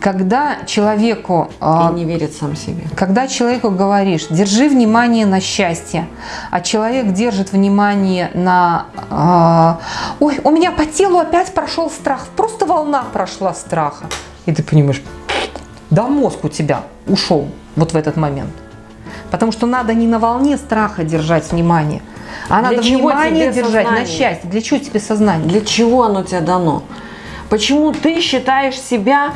Когда человеку... а, И не верит сам себе. Когда человеку говоришь, держи внимание на счастье, а человек держит внимание на, а, ой, у меня по телу опять прошел страх, просто волна прошла страха. И ты понимаешь, да мозг у тебя ушел вот в этот момент. Потому что надо не на волне страха держать внимание, а Для надо чего внимание держать на сознание? счастье. Для чего тебе сознание? Для чего оно тебе дано? Почему ты считаешь себя,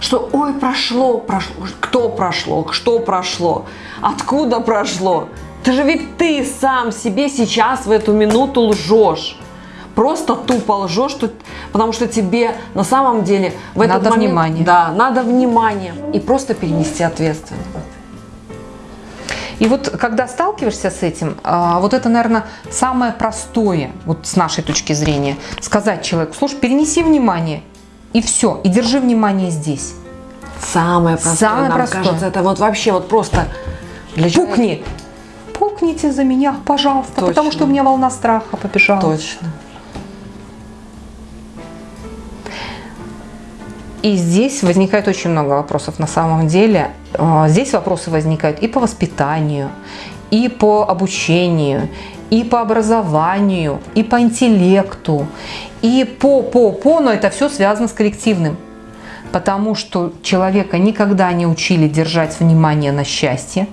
что ой, прошло, прошло, кто прошло, что прошло, откуда прошло? Ты же ведь ты сам себе сейчас в эту минуту лжешь. Просто тупо лжешь, что- потому что тебе на самом деле в этот Надо момент, внимание. Да, надо внимание и просто перенести ответственность. И вот когда сталкиваешься с этим, а, вот это, наверное, самое простое, вот с нашей точки зрения, сказать человеку, слушай, перенеси внимание, и все, и держи внимание здесь. Самое простое, Самое нам простое. кажется, это вот вообще вот просто для человека- Пукни! Пукните за меня, пожалуйста, Точно. потому что у меня волна страха побежала. Точно. И здесь возникает очень много вопросов на самом деле. А, Здесь вопросы возникают и по воспитанию, и по обучению, и по образованию, и по интеллекту, и по, по, по, но это все связано с коллективным. Потому что человека никогда не учили держать внимание на счастье.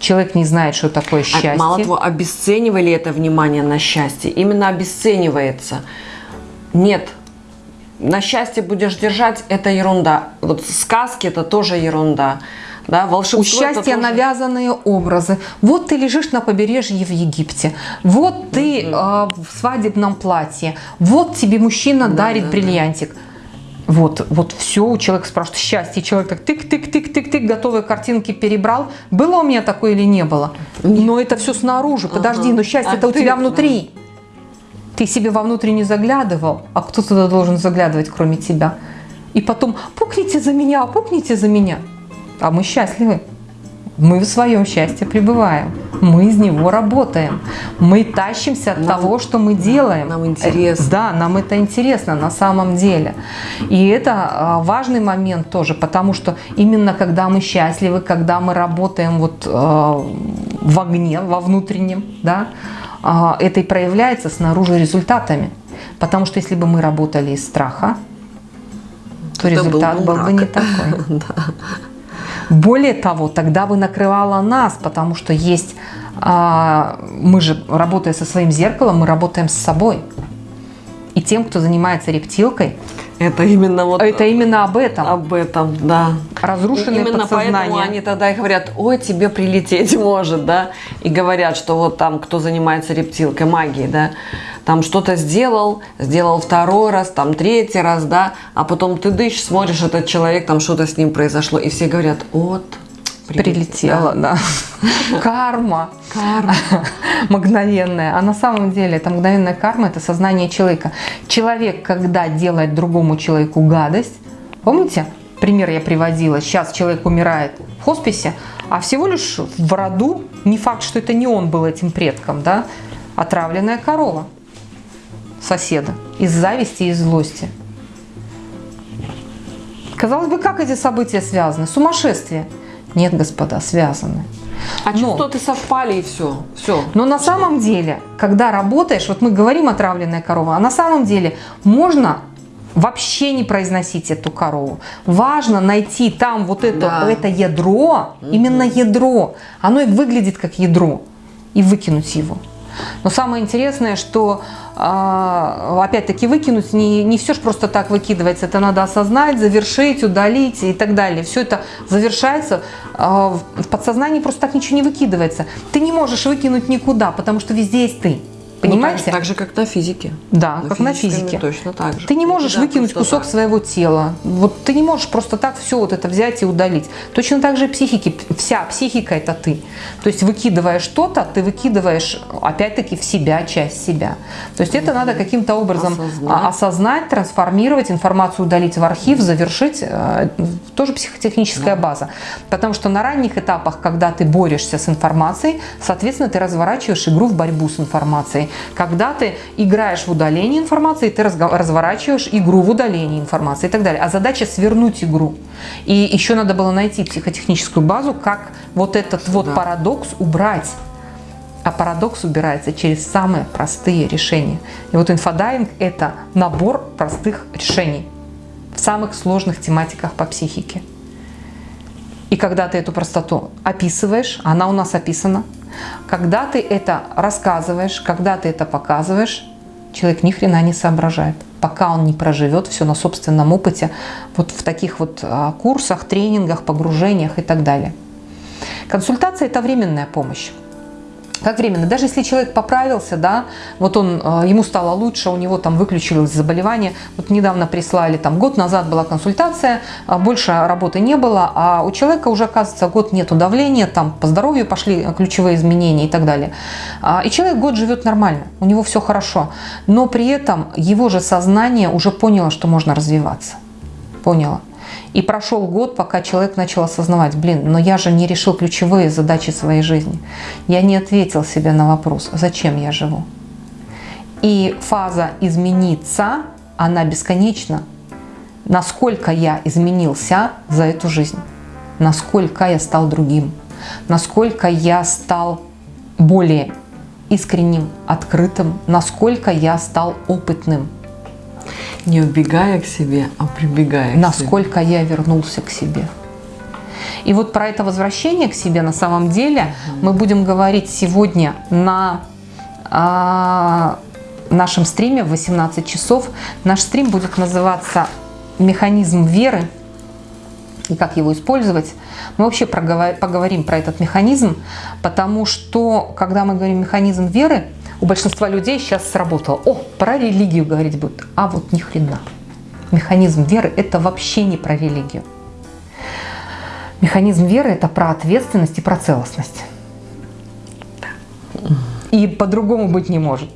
Человек не знает, что такое А счастье. Мало того, обесценивали это внимание на счастье. Именно обесценивается. Нет, на счастье будешь держать, это ерунда. Вот сказки это тоже ерунда. Да, волшебство У это счастья тоже- навязанные образы. Вот ты лежишь на побережье в Египте. Вот ты э, в свадебном платье. Вот тебе мужчина дарит да, бриллиантик. Вот, вот все, у человека спрашивают счастье. Человек так тык-тык-тык-тык-тык, готовые картинки перебрал. Было у меня такое или не было? Но это все снаружи. Подожди, Ага. но счастье-то А у ты- тебя внутри. Ты себе вовнутрь не заглядывал, а кто туда должен заглядывать, кроме тебя? И потом, пукните за меня, пукните за меня. А мы счастливы. Мы в своем счастье пребываем. Мы из него работаем. Мы тащимся от Нам- того, что мы делаем. нам интересно. Э, Да, нам это интересно на самом деле. И это а, важный момент тоже, потому что именно когда мы счастливы, когда мы работаем вот а, в огне, во внутреннем, да, а, это и проявляется снаружи результатами. Потому что если бы мы работали из страха, то Это был результат бы был бы не такой. Более того, тогда бы накрывало нас, потому что есть, а, мы же, работая со своим зеркалом, мы работаем с собой. И тем, кто занимается рептилкой, Это именно вот это именно об этом. об этом, да. Разрушенное Именно поэтому они тогда и говорят, ой, тебе прилететь может, да, и говорят, что вот там, кто занимается рептилкой, магией, да, там что-то сделал, сделал второй раз, там третий раз, да, а потом ты дышишь, смотришь, этот человек, там что-то с ним произошло, и все говорят, вот, Прилетела, да. Карма. Карма. мгновенная. А на самом деле это мгновенная карма, это сознание человека. Человек, когда делает другому человеку гадость, помните, пример я приводила, сейчас человек умирает в хосписе, а всего лишь в роду, не факт, что это не он был этим предком, да, отравленная корова соседа из зависти и злости. Казалось бы, как эти события связаны? Сумасшествие. Нет, господа, связаны. А Но- частоты совпали, и все, все. Но на самом деле, когда работаешь, вот мы говорим отравленная корова, а на самом деле можно вообще не произносить эту корову. Важно найти там вот это, Да. это ядро, именно ядро. Оно и выглядит как ядро. И выкинуть его. Но самое интересное, что а, опять-таки выкинуть не, не все же просто так выкидывается. Это надо осознать, завершить, удалить и так далее. Все это завершается. а, в- подсознании просто так ничего не выкидывается. Ты не можешь выкинуть никуда, потому что везде есть ты. Понимаете? Ну, так, так же, как на физике. Да, На как на физике. Точно так же. Ты не можешь Да, выкинуть кусок так. своего тела. Вот ты не можешь просто так все вот это взять и удалить. Точно так же психики. Вся психика это ты. То есть выкидывая что-то, ты выкидываешь опять-таки в себя часть себя. То есть это надо каким-то образом Осознать. а, осознать, трансформировать, информацию удалить в архив, завершить. э, Тоже психотехническая база. Потому что на ранних этапах, когда ты борешься с информацией, соответственно, ты разворачиваешь игру в борьбу с информацией. Когда ты играешь в удаление информации, ты разворачиваешь игру в удалении информации и так далее. А задача свернуть игру. И еще надо было найти психотехническую базу, как вот этот вот Да. парадокс убрать. А парадокс убирается через самые простые решения. И вот инфодайинг – это набор простых решений в самых сложных тематиках по психике. И когда ты эту простоту описываешь, она у нас описана, когда ты это рассказываешь, когда ты это показываешь, человек ни хрена не соображает, пока он не проживет все на собственном опыте, вот в таких вот а, курсах, тренингах, погружениях и так далее. Консультация – это временная помощь. Как временно? Даже если человек поправился, да, вот он, э, ему стало лучше, у него там выключилось заболевание. Вот недавно прислали, там год назад была консультация, а больше работы не было, а у человека уже, оказывается, год нету давления, там по здоровью пошли ключевые изменения и так далее. А, И человек год живет нормально, у него все хорошо, но при этом его же сознание уже поняло, что можно развиваться. Поняло. И прошел год, пока человек начал осознавать, блин, но я же не решил ключевые задачи своей жизни. Я не ответил себе на вопрос, зачем я живу. И фаза измениться, она бесконечна. Насколько я изменился за эту жизнь, насколько я стал другим, насколько я стал более искренним, открытым, насколько я стал опытным, Не убегая к себе, а прибегая к себе. насколько я вернулся к себе. И вот про это возвращение к себе на самом деле мы будем говорить сегодня на а, нашем стриме в 18 часов. Наш стрим будет называться «Механизм веры» и как его использовать. Мы вообще поговорим про этот механизм, потому что, когда мы говорим механизм веры, у большинства людей сейчас сработало. О, про религию говорить будут. А вот ни хрена. Механизм веры – это вообще не про религию. Механизм веры – это про ответственность и про целостность. И по-другому быть не может.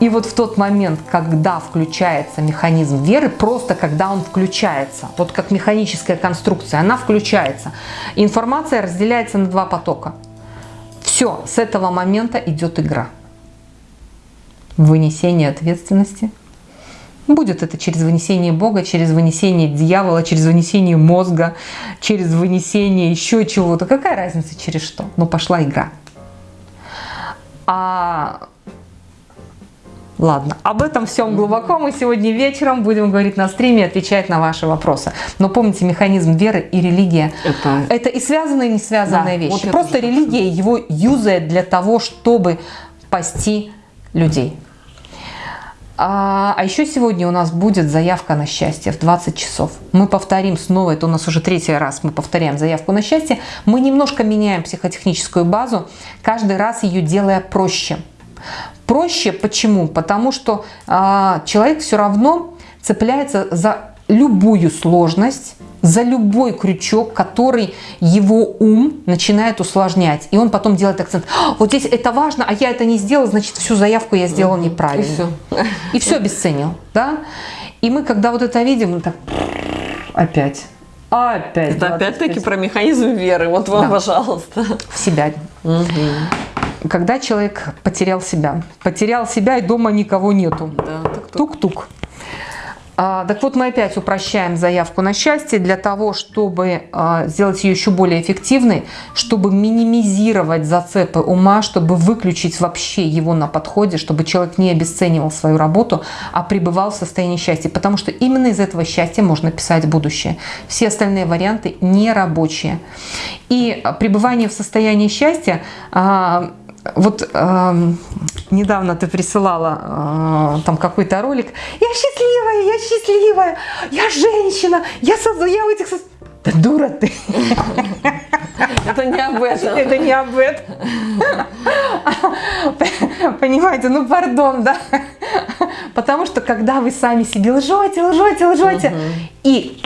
И вот в тот момент, когда включается механизм веры, просто когда он включается, вот как механическая конструкция, она включается, информация разделяется на два потока. Все, с этого момента идет игра. Вынесение ответственности. Будет это через вынесение Бога, через вынесение дьявола, через вынесение мозга, через вынесение еще чего-то. Какая разница через что? Но пошла игра. А Ладно, об этом всем глубоко мы сегодня вечером будем говорить на стриме и отвечать на ваши вопросы. Но помните, механизм веры и религия Это- это и связанные, и не связанные Да, вещи. вот Просто религия его юзает для того, чтобы пасти людей. А, а еще сегодня у нас будет заявка на счастье в 20 часов. Мы повторим снова, это у нас уже третий раз мы повторяем заявку на счастье. Мы немножко меняем психотехническую базу, каждый раз ее делая проще. Проще почему? Потому что а, человек все равно цепляется за любую сложность, за любой крючок, который его ум начинает усложнять. И он потом делает акцент. «А, Вот здесь это важно, а я это не сделал, значит, всю заявку я сделал неправильно. И всё. И все обесценил. Да? И мы, когда вот это видим, мы так опять. Опять. Это 25 опять-таки про механизм веры. Вот вам, Да. пожалуйста. в себя. Когда человек потерял себя. Потерял себя, и дома никого нету. Да, Тук-тук. А, так вот, мы опять упрощаем заявку на счастье для того, чтобы а, сделать ее еще более эффективной, чтобы минимизировать зацепы ума, чтобы выключить вообще его на подходе, чтобы человек не обесценивал свою работу, а пребывал в состоянии счастья. Потому что именно из этого счастья можно писать будущее. Все остальные варианты не рабочие. И пребывание в состоянии счастья а, вот недавно ты присылала э, там какой-то ролик. Я счастливая, я счастливая, я женщина, я созда, я в этих... соц-». Да дура ты. Это не об этом. Это не об этом. Понимаете, ну пардон, да? Потому что когда вы сами себе лжете, лжете, лжете, и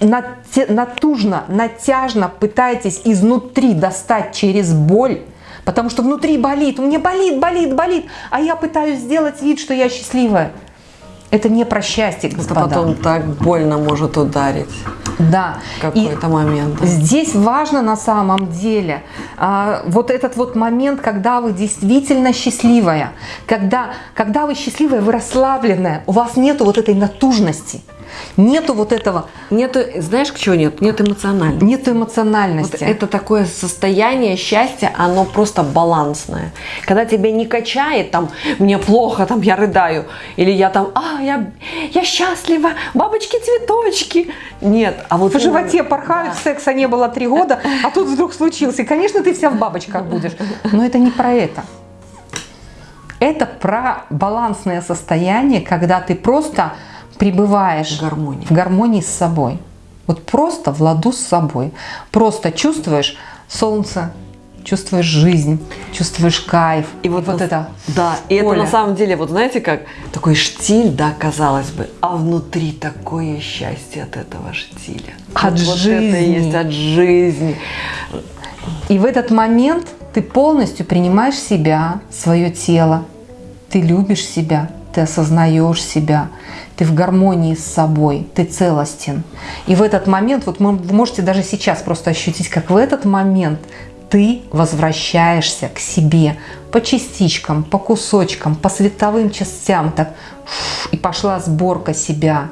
натужно, натяжно пытаетесь изнутри достать через боль, потому что внутри болит, у меня болит, болит, болит, а я пытаюсь сделать вид, что я счастливая. Это не про счастье, господа. Это потом так больно может ударить. Да. В какой-то момент. Здесь важно на самом деле а, вот этот вот момент, когда вы действительно счастливая, когда, когда вы счастливая, вы расслабленная, у вас нету вот этой натужности. Нету вот этого. Нету, знаешь, чего нет? Нет эмоциональности. Нету эмоциональности. Вот это такое состояние счастья, оно просто балансное. Когда тебя не качает, там, мне плохо, там, я рыдаю, или я там, а, я, я счастлива, бабочки-цветочки. Нет, а вот... В животе порхают, да. секса не было три года, а тут вдруг случился. И, конечно, ты вся в бабочках будешь. Но это не про это. Это про балансное состояние, когда ты просто пребываешь в гармонии. в гармонии с собой. Вот просто в ладу с собой. Просто чувствуешь солнце, чувствуешь жизнь, чувствуешь кайф. И вот, вот это. Да, и это на самом деле, вот знаете, как такой штиль, да, казалось бы, а внутри такое счастье от этого штиля. От вот, жизни. Вот это есть от жизни. И в этот момент ты полностью принимаешь себя, свое тело, ты любишь себя, ты осознаешь себя, ты в гармонии с собой, ты целостен. И в этот момент, вот вы можете даже сейчас просто ощутить, как в этот момент ты возвращаешься к себе по частичкам, по кусочкам, по световым частям, так, и пошла сборка себя.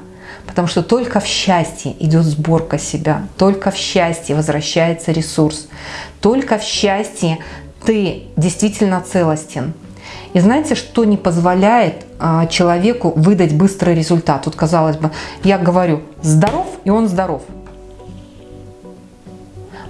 Потому что только в счастье идет сборка себя, только в счастье возвращается ресурс, только в счастье ты действительно целостен, и знаете, что не позволяет а, человеку выдать быстрый результат? Вот казалось бы, я говорю здоров, и он здоров.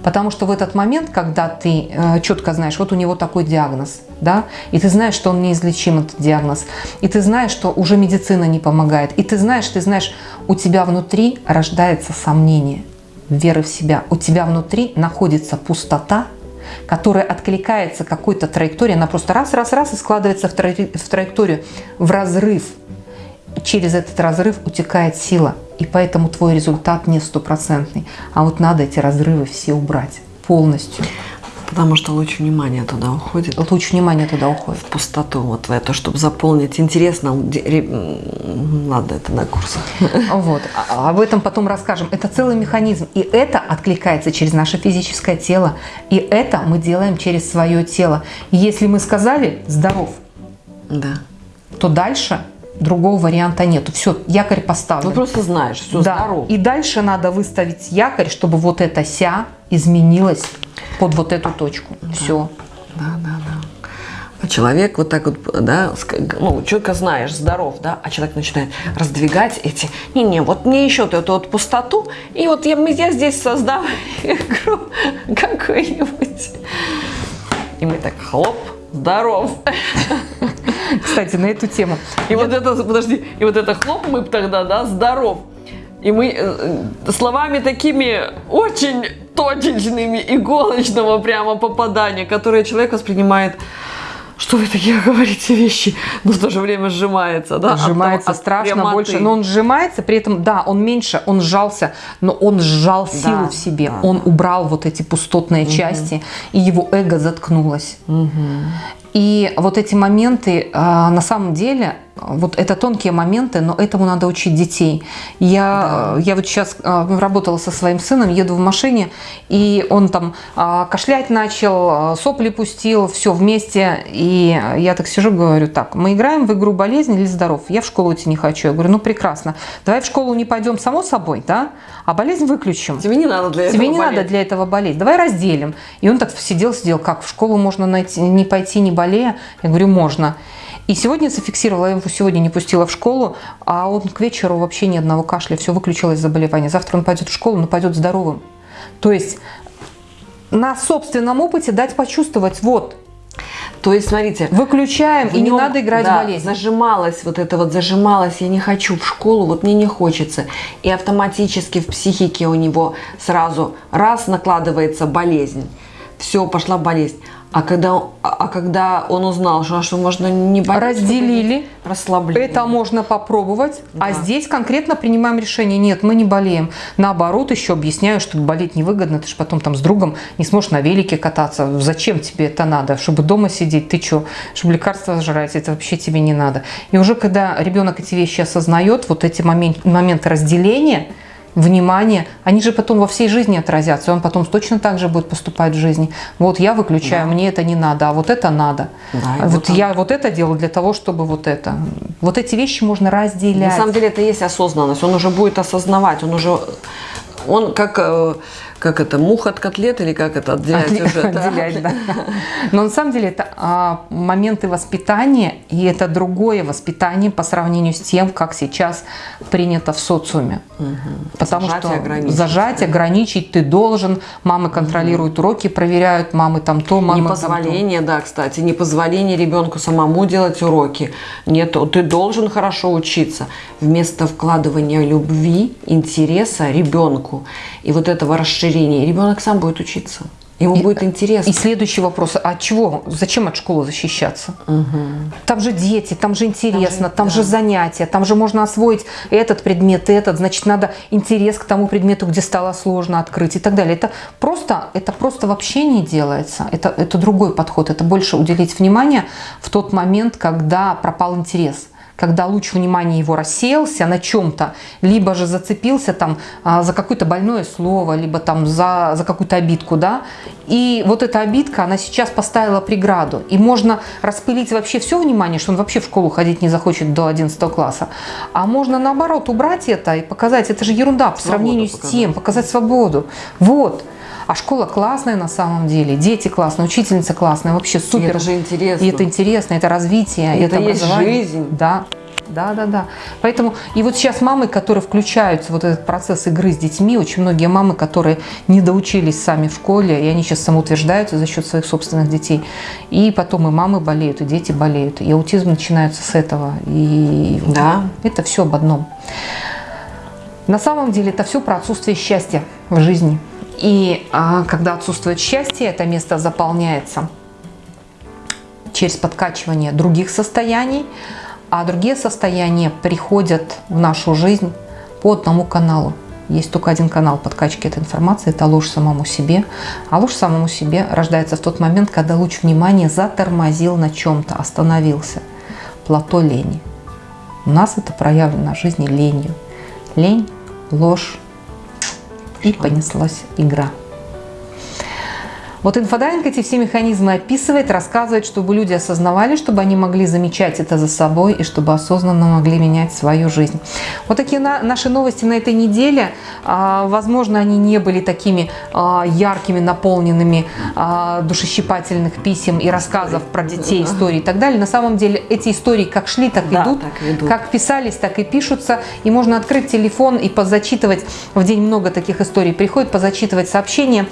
Потому что в этот момент, когда ты э, четко знаешь, вот у него такой диагноз, да, и ты знаешь, что он неизлечим, этот диагноз, и ты знаешь, что уже медицина не помогает, и ты знаешь, ты знаешь, у тебя внутри рождается сомнение, веры в себя, у тебя внутри находится пустота, которая откликается какой-то траекторией, она просто раз-раз-раз и складывается в, в траекторию, в разрыв. Через этот разрыв утекает сила, и поэтому твой результат не стопроцентный. А вот надо эти разрывы все убрать полностью. Потому что луч внимания туда уходит. Луч внимания туда уходит. В пустоту, вот в это, чтобы заполнить. Интересно, надо это на курсах. Вот, а, об этом потом расскажем. Это целый механизм, и это откликается через наше физическое тело, и это мы делаем через свое тело. Если мы сказали «здоров», да. то дальше другого варианта нету. Все, якорь поставлен. Ну просто знаешь, все да. здорово. И дальше надо выставить якорь, чтобы вот это ся изменилось под вот эту точку. Да. Все. Да, да, да. А человек вот так вот, да, ну, человека знаешь, здоров, да, а человек начинает раздвигать эти, не-не, вот мне еще эту вот пустоту, и вот я, я здесь создам игру какую-нибудь. И мы так, хлоп, здоров. Кстати, на эту тему. И я... вот это, подожди, и вот это хлоп мы тогда, да, здоров. И мы э, словами такими очень точечными, иголочного прямо попадания, которые человек воспринимает что вы такие говорите вещи, но в то же время сжимается, да? Сжимается от, страшно прямоты. больше, но он сжимается, при этом, да, он меньше, он сжался, но он сжал силу да, в себе, да, он да. убрал вот эти пустотные угу. части, и его эго заткнулось. Угу. И вот эти моменты, а, на самом деле, вот это тонкие моменты, но этому надо учить детей. Я, да. я вот сейчас а, работала со своим сыном, еду в машине, и он там а, кашлять начал, а, сопли пустил, все вместе. И я так сижу, говорю, так, мы играем в игру болезнь или здоров? Я в школу идти не хочу. Я говорю, ну прекрасно, давай в школу не пойдем само собой, да, а болезнь выключим. Тебе не надо для Тебе этого не болеть. надо для этого болеть. Давай разделим. И он так сидел, сидел, как в школу можно найти, не пойти, не болея? Я говорю, можно. И сегодня зафиксировала, я его сегодня не пустила в школу, а он к вечеру вообще ни одного кашля, все выключилось заболевание. Завтра он пойдет в школу, но пойдет здоровым. То есть на собственном опыте дать почувствовать, вот, То есть, смотрите, Выключаем, и не надо играть да, в болезнь. Зажималась вот это вот, зажималась, я не хочу в школу, вот мне не хочется. И автоматически в психике у него сразу раз накладывается болезнь. Все, пошла болезнь. А когда, а а когда он узнал, что, что можно не болеть, Разделили. расслабление. Это можно попробовать, а Да. здесь конкретно принимаем решение. Нет, мы не болеем. Наоборот, еще объясняю, что болеть невыгодно. Ты же потом там с другом не сможешь на велике кататься. Зачем тебе это надо? Чтобы дома сидеть? Ты что? Чтобы лекарства жрать? Это вообще тебе не надо. И уже когда ребенок эти вещи осознает, вот эти момен- моменты разделения, внимание, они же потом во всей жизни отразятся, он потом точно так же будет поступать в жизни. Вот я выключаю, мне это не надо, а вот это надо. Да, вот я вот это делаю для того, чтобы вот это. Вот эти вещи можно разделять. На самом деле это и есть осознанность. Он уже будет осознавать, он уже, он как, э, как это, мух от котлет или как это отделять Отде- уже? отделять, да. Но на самом деле это а, моменты воспитания, и это другое воспитание по сравнению с тем, как сейчас принято в социуме. Потому Зажать что ограничить. зажать, ограничить ты должен, мамы контролируют уроки, проверяют, мамы там то, мамы там то. Непозволение, да, кстати, непозволение ребенку самому делать уроки. Нет, ты должен хорошо учиться. Вместо вкладывания любви, интереса ребенку и вот этого расширения, ребенок сам будет учиться. Ему будет интересно. И следующий вопрос, а чего, зачем от школы защищаться? Там же дети, там же интересно, там же, да. занятия, там же можно освоить этот предмет, этот, значит, надо интерес к тому предмету, где стало сложно открыть и так далее. Это просто, это просто вообще не делается. Это, это другой подход, это больше уделить внимание в тот момент, когда пропал интерес когда луч внимания его рассеялся на чем-то, либо же зацепился там а, за какое-то больное слово, либо там за, за какую-то обидку, да, и вот эта обидка, она сейчас поставила преграду, и можно распылить вообще все внимание, что он вообще в школу ходить не захочет до 11 класса, а можно наоборот убрать это и показать, это же ерунда по Свободу сравнению с показать. тем, показать свободу, вот. А школа классная на самом деле, дети классные, учительница классная, вообще супер. это же интересно. И это интересно, это развитие, И это есть образование. жизнь. Да, да, да, да. Поэтому и вот сейчас мамы, которые включаются в вот этот процесс игры с детьми, очень многие мамы, которые не доучились сами в школе, и они сейчас самоутверждаются за счет своих собственных детей. И потом и мамы болеют, и дети болеют. И аутизм начинается с этого. И Да. это все об одном. На самом деле это все про отсутствие счастья в жизни. И а, когда отсутствует счастье, это место заполняется через подкачивание других состояний, а другие состояния приходят в нашу жизнь по одному каналу. Есть только один канал подкачки этой информации, это ложь самому себе. А ложь самому себе рождается в тот момент, когда луч внимания затормозил на чем-то, остановился. Плато лени. У нас это проявлено в жизни ленью. Лень, ложь и понеслась игра. Вот инфодайинг эти все механизмы описывает, рассказывает, чтобы люди осознавали, чтобы они могли замечать это за собой и чтобы осознанно могли менять свою жизнь. Вот такие на- наши новости на этой неделе. А, Возможно, они не были такими а, яркими, наполненными а, душещипательных писем и рассказов про детей, историй и так далее. На самом деле эти истории как шли, так Да, идут. так идут. Как писались, так и пишутся. И можно открыть телефон и позачитывать. В день много таких историй приходит, позачитывать сообщения.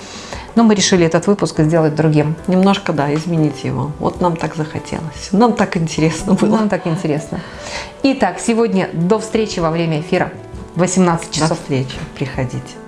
Но мы решили этот выпуск сделать другим. Немножко, да, изменить его. Вот нам так захотелось. Нам так интересно было. Нам так интересно. Итак, сегодня до встречи во время эфира. в 18 До часов. встречи. Приходите.